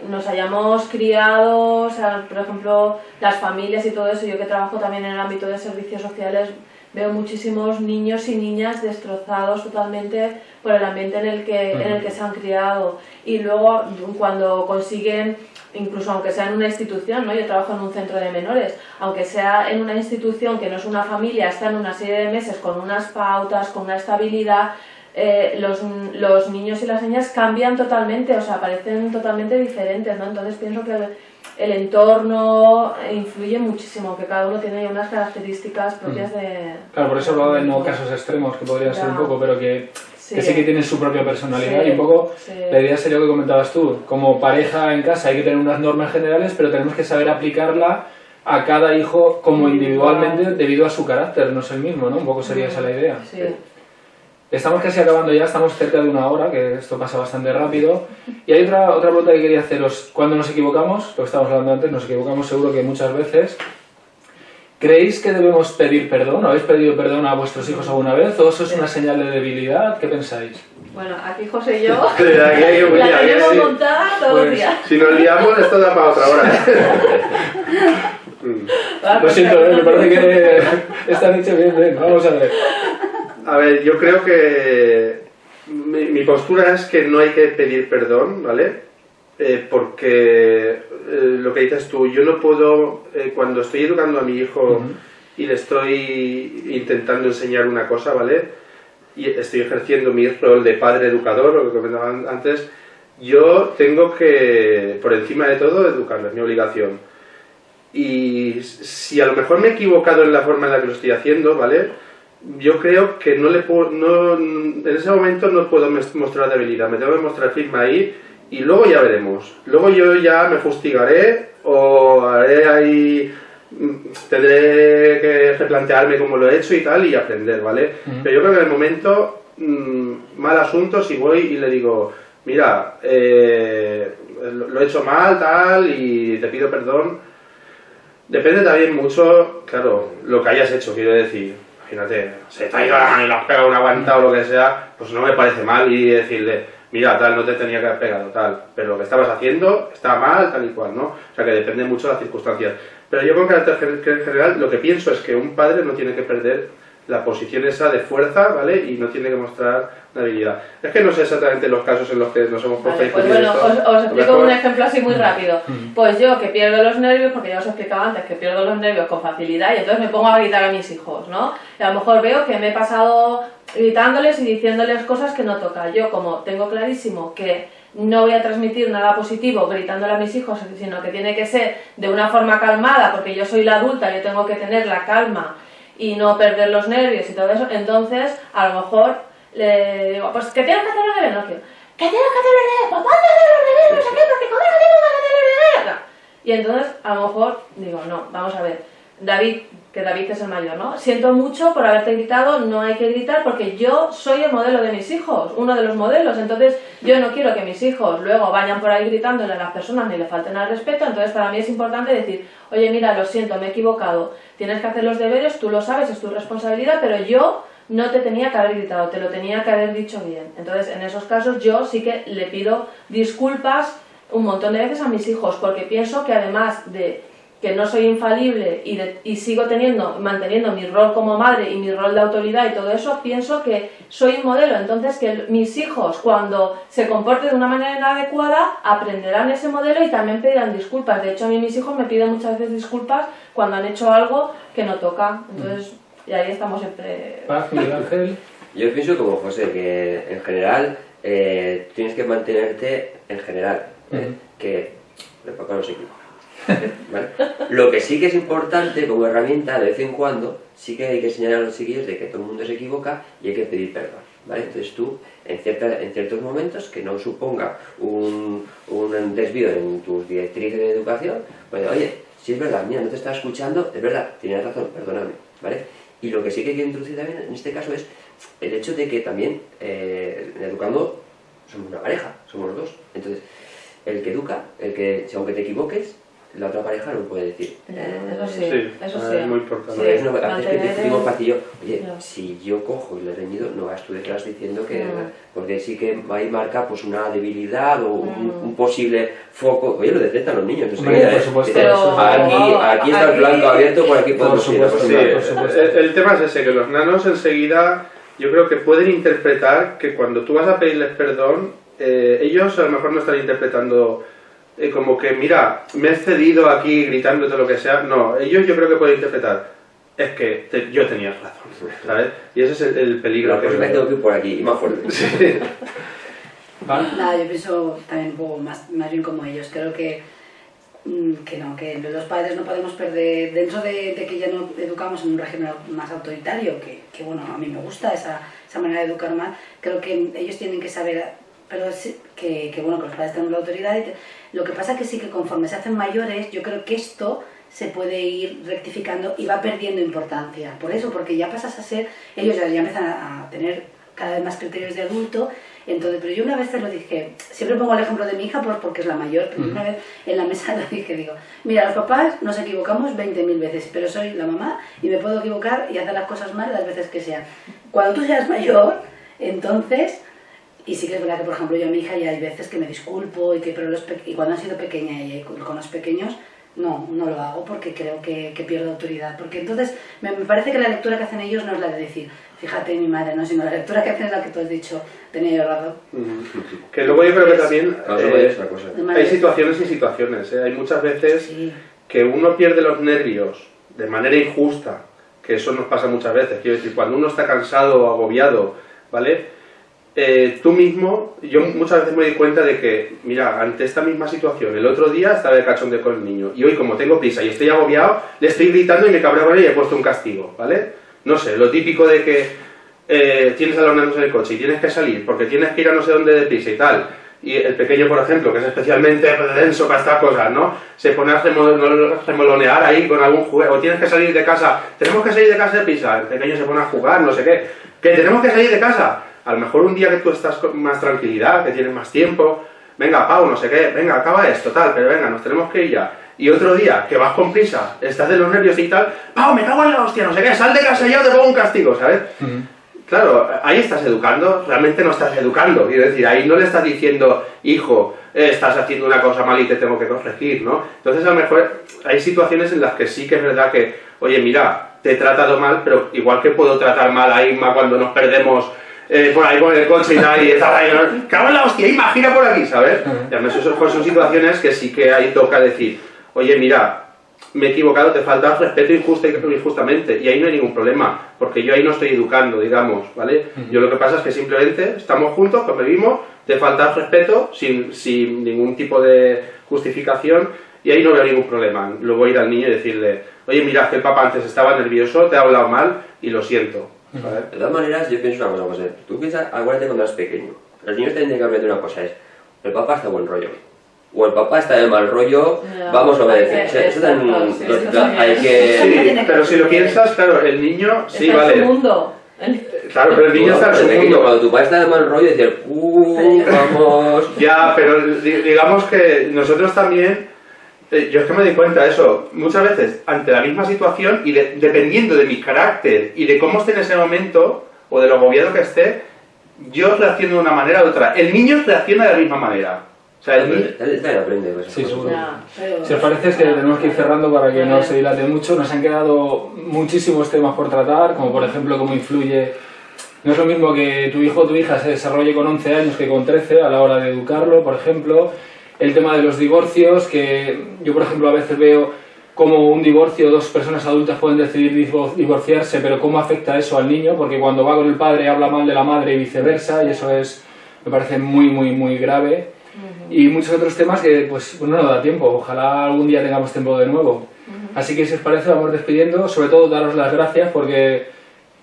nos hayamos criado, o sea, por ejemplo, las familias y todo eso, yo que trabajo también en el ámbito de servicios sociales, veo muchísimos niños y niñas destrozados totalmente por el ambiente en el que, en el que se han criado y luego cuando consiguen incluso aunque sea en una institución, ¿no? yo trabajo en un centro de menores, aunque sea en una institución que no es una familia, está en una serie de meses con unas pautas, con una estabilidad, eh, los, los, niños y las niñas cambian totalmente, o sea, parecen totalmente diferentes, ¿no? Entonces pienso que el entorno influye muchísimo, que cada uno tiene unas características propias de... Claro, por eso hablaba de no casos extremos, que podrían ser un poco, pero que sí. que sí que tienen su propia personalidad y un poco la idea sería lo que comentabas tú, como pareja en casa hay que tener unas normas generales, pero tenemos que saber aplicarla a cada hijo como individualmente debido a su carácter, no es el mismo, ¿no? Un poco sería esa la idea. Estamos casi acabando ya, estamos cerca de una hora, que esto pasa bastante rápido. Y hay otra, otra pregunta que quería haceros. Cuando nos equivocamos, lo que estábamos hablando antes, nos equivocamos seguro que muchas veces. ¿Creéis que debemos pedir perdón? ¿Habéis pedido perdón a vuestros hijos alguna vez? ¿O eso es una señal de debilidad? ¿Qué pensáis? Bueno, aquí José y yo aquí hay un la tenemos sí. montada todo pues, el día. Si nos liamos, esto da para otra hora. Lo siento, ¿eh? me parece que está dicho bien, bien. Vamos a ver. A ver, yo creo que mi, mi, postura es que no hay que pedir perdón, ¿vale? Eh, porque eh, lo que dices tú, yo no puedo, eh, cuando estoy educando a mi hijo uh -huh. y le estoy intentando enseñar una cosa, ¿vale? Y estoy ejerciendo mi rol de padre educador, lo que comentaban antes, yo tengo que, por encima de todo, educarlo, es mi obligación. Y si a lo mejor me he equivocado en la forma en la que lo estoy haciendo, ¿vale? Yo creo que no le puedo, no, en ese momento no puedo mostrar debilidad, me tengo que mostrar firme ahí y luego ya veremos. Luego yo ya me fustigaré o haré ahí, tendré que replantearme cómo lo he hecho y tal y aprender, ¿vale? Uh -huh. Pero yo creo que en el momento, mmm, mal asunto, si voy y le digo, mira, eh, lo he hecho mal, tal, y te pido perdón, depende también mucho, claro, lo que hayas hecho, quiero decir imagínate, se te ha ido la mano y le has pegado una guanta o lo que sea, pues no me parece mal y decirle, mira, tal, no te tenía que haber pegado, tal, pero lo que estabas haciendo está mal, tal y cual, ¿no? O sea que depende mucho de las circunstancias. Pero yo con carácter general lo que pienso es que un padre no tiene que perder la posición esa de fuerza, ¿vale? Y no tiene que mostrar habilidad. Es que no sé exactamente los casos en los que nos hemos vale, pues bueno, os, os explico un ejemplo así muy rápido. Pues yo que pierdo los nervios, porque ya os he explicado antes que pierdo los nervios con facilidad y entonces me pongo a gritar a mis hijos, ¿no? Y a lo mejor veo que me he pasado gritándoles y diciéndoles cosas que no toca. Yo como tengo clarísimo que no voy a transmitir nada positivo gritándole a mis hijos, sino que tiene que ser de una forma calmada, porque yo soy la adulta, yo tengo que tener la calma y no perder los nervios y todo eso, entonces a lo mejor le digo, pues que tienes que hacer los deberes, no quiero. ¿Qué tienes que hacer los deberes? Pues ponte a hacer los deberes, no sé qué, porque que tienes que hacer los deberes. Y entonces, a lo mejor, digo, no, vamos a ver, David, que David es el mayor, ¿no? Siento mucho por haberte gritado, no hay que gritar porque yo soy el modelo de mis hijos, uno de los modelos, entonces yo no quiero que mis hijos luego vayan por ahí gritándole a las personas ni le falten al respeto, entonces para mí es importante decir, oye mira, lo siento, me he equivocado, tienes que hacer los deberes, tú lo sabes, es tu responsabilidad, pero yo no te tenía que haber gritado, te lo tenía que haber dicho bien. Entonces en esos casos yo sí que le pido disculpas un montón de veces a mis hijos porque pienso que además de que no soy infalible y, y, sigo teniendo, manteniendo mi rol como madre y mi rol de autoridad y todo eso, pienso que soy un modelo. Entonces, que mis hijos, cuando se comporten de una manera inadecuada, aprenderán ese modelo y también pedirán disculpas. De hecho, a mí mis hijos me piden muchas veces disculpas cuando han hecho algo que no toca. Entonces, y ahí estamos siempre... Ángel. Yo pienso como José, que en general eh, tienes que mantenerte en general, ¿eh? que de poco no se equivoca. Lo que sí que es importante como herramienta de vez en cuando, sí que hay que señalar a los chiquillos de que todo el mundo se equivoca y hay que pedir perdón. ¿vale? Entonces tú, en, cierta, en ciertos momentos, que no suponga un, un desvío en tus directrices de educación, pues oye, si es verdad, mira, no te estaba escuchando, es verdad, tienes razón, perdóname, ¿vale? Y lo que sí que hay que introducir también en este caso es el hecho de que también, eh, educando, somos una pareja, somos los dos. Entonces, el que educa, el que, aunque te equivoques, la otra pareja no puede decir. Eso sí, eso sí. Es muy importante. Sí, es una, a veces que pasillo, oye, si yo cojo y le he reñido, no vas tú detrás diciendo que... No. Porque sí que ahí marca pues una debilidad o un, Mm. un posible foco. Oye, lo detectan los niños. entonces, Hombre, mira, por eh, supuesto, eso- aquí, aquí está el blanco abierto, por aquí podemos Por ir. supuesto, pues, Sí, vale. por supuesto. el, el tema es ese, que los nanos enseguida yo creo que pueden interpretar que cuando tú vas a pedirles perdón, eh, ellos a lo mejor no están interpretando eh, como que, mira, me he cedido aquí gritándote lo que sea. No, ellos yo creo que pueden interpretar, es que te- yo tenía razón, ¿sabes? Y ese es el, el peligro La que próxima vez veo. tengo que ir por aquí, y más fuerte. ¿Vale? Nada, yo pienso también un poco más, más bien como ellos. Creo que, mm, que no, que los padres no podemos perder, dentro de, de que ya no educamos en un régimen más autoritario, que, que, bueno, a mí me gusta esa, esa manera de educar más, creo que ellos tienen que saber, pero sí, que, que, bueno, que los padres tengan la autoridad. Y te- lo que pasa que sí que conforme se hacen mayores, yo creo que esto se puede ir rectificando y va perdiendo importancia. Por eso, porque ya pasas a ser, ellos ya, ya empiezan a, a tener cada vez más criterios de adulto. Entonces, pero yo una vez te lo dije, siempre pongo el ejemplo de mi hija por- porque es la mayor, pero una vez en la mesa lo dije, digo, mira, los papás nos equivocamos 20.000 veces, pero soy la mamá y me puedo equivocar y hacer las cosas mal las veces que sean. Cuando tú seas mayor, entonces, y sí que es verdad que, por ejemplo, yo a mi hija ya hay veces que me disculpo y que, pero los y cuando ha sido pequeña y con con los pequeños, no, no lo hago porque creo que, que pierdo autoridad. Porque entonces me, me parece que la lectura que hacen ellos no es la de decir, fíjate mi madre, no, sino la lectura que hacen es la que tú has dicho, tenía yo razón. Que luego yo creo que también No, eso eh, es cosa. Hay situaciones y situaciones. ¿eh? Hay muchas veces Sí. que uno pierde los nervios de manera injusta, que eso nos pasa muchas veces, quiero decir, cuando uno está cansado o agobiado, ¿vale? Eh, tú mismo, yo muchas veces me doy cuenta de que, mira, ante esta misma situación, el otro día estaba de cachondeo con el niño, y hoy como tengo prisa y estoy agobiado, le estoy gritando y me cabreo con él y he puesto un castigo, ¿vale? No sé, lo típico de que eh, tienes a los nanos en el coche y tienes que salir porque tienes que ir a no sé dónde deprisa y tal, y el pequeño, por ejemplo, que es especialmente denso para estas cosas, ¿no? Se pone a remol- remolonear ahí con algún juego, o tienes que salir de casa, tenemos que salir de casa de prisa, el pequeño se pone a jugar, no sé qué, que tenemos que salir de casa. A lo mejor un día que tú estás con más tranquilidad, que tienes más tiempo, venga, Pau, no sé qué, venga, acaba esto, tal, pero venga, nos tenemos que ir ya. Y otro día, que vas con prisa, estás de los nervios y tal, Pau, me cago en la hostia, no sé qué, sal de casa ya te pongo un castigo, ¿sabes? Claro, ahí estás educando, realmente no estás educando, quiero decir, ahí no le estás diciendo, hijo, eh, estás haciendo una cosa mal y te tengo que corregir, ¿no? Entonces a lo mejor hay situaciones en las que sí que es verdad que, oye, mira, te he tratado mal, pero igual que puedo tratar mal a Inma cuando nos perdemos eh, por ahí con el coche y tal, y está ahí, ¿no? cago en la hostia, imagina por aquí, ¿sabes? Y además eso son situaciones que sí que ahí toca decir, oye, mira, me he equivocado, te falta respeto injusta y injustamente, y ahí no hay ningún problema, porque yo ahí no estoy educando, digamos, ¿vale? Yo lo que pasa es que simplemente estamos juntos, convivimos, te falta respeto, sin, sin ningún tipo de justificación, y ahí no veo ningún problema. Luego ir al niño y decirle, oye, mira, que el papá antes estaba nervioso, te ha hablado mal, y lo siento, De todas maneras, yo pienso una cosa, José. Tú piensas, acuérdate cuando eras pequeño. Los niños tienen que aprender una cosa, es el papá está de buen rollo. O el papá está de mal rollo, Ya. vamos a obedecer. Hay que- Eso, también. hay que... Sí, pero si lo piensas, claro, el niño, sí, Está en su vale. mundo. Claro, pero el niño está en su pequeño, mundo. Cuando tu padre está de mal rollo, decir, uh, vamos... Ya, pero di- digamos que nosotros también, yo es que me doy cuenta de eso, muchas veces ante la misma situación y de- dependiendo de mi carácter y de cómo esté en ese momento o de lo agobiado que esté, yo reacciono de una manera u otra. El niño reacciona de la misma manera. O sea, el niño... Él aprende. Pues, Sí, seguro. Ya. Pero- Si os parece es que tenemos que ir cerrando para que no se dilate mucho. Nos han quedado muchísimos temas por tratar, como por ejemplo cómo influye... No es lo mismo que tu hijo o tu hija se desarrolle con 11 años que con 13 a la hora de educarlo, por ejemplo. El tema de los divorcios, que yo por ejemplo a veces veo cómo un divorcio, dos personas adultas pueden decidir divo- divorciarse, pero cómo afecta eso al niño, porque cuando va con el padre habla mal de la madre y viceversa, y eso es, me parece muy, muy, muy grave y muchos otros temas que pues no nos da tiempo. Ojalá algún día tengamos tiempo de nuevo. Así que si os parece vamos despidiendo, sobre todo daros las gracias porque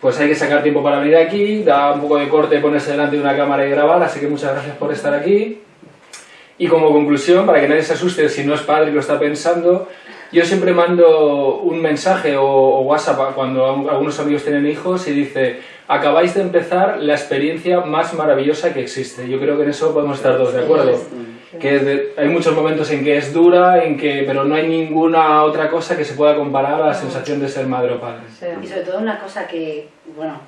pues hay que sacar tiempo para venir aquí, da un poco de corte ponerse delante de una cámara y grabar, así que muchas gracias por estar aquí. Y como conclusión, para que nadie se asuste si no es padre y lo está pensando, yo siempre mando un mensaje o, o WhatsApp a- cuando a- algunos amigos tienen hijos y dice, acabáis de empezar la experiencia más maravillosa que existe. Yo creo que en eso podemos estar todos de acuerdo. Que de- hay muchos momentos en que es dura, en que, pero no hay ninguna otra cosa que se pueda comparar a la sensación de ser madre o padre. Y sobre todo una cosa que, bueno,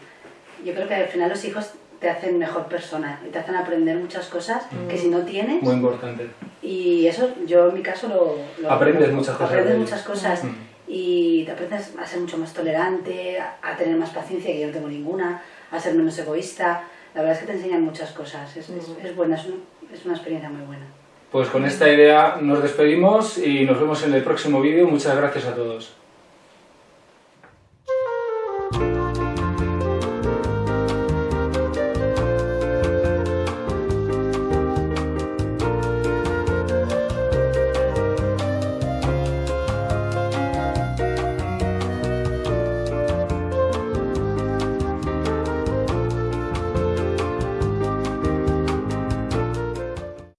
yo creo que al final los hijos te hacen mejor persona y te hacen aprender muchas cosas que si no tienes. Muy importante. Y eso yo en mi caso lo... lo- Aprendes lo- muchas cosas Aprendes de muchas cosas Mm. y te aprendes a ser mucho más tolerante, a, a tener más paciencia, que yo no tengo ninguna, a ser menos egoísta. La verdad es que te enseñan muchas cosas. Es, es, es buena, es, un- es una experiencia muy buena. Pues con esta idea nos despedimos y nos vemos en el próximo vídeo. Muchas gracias a todos.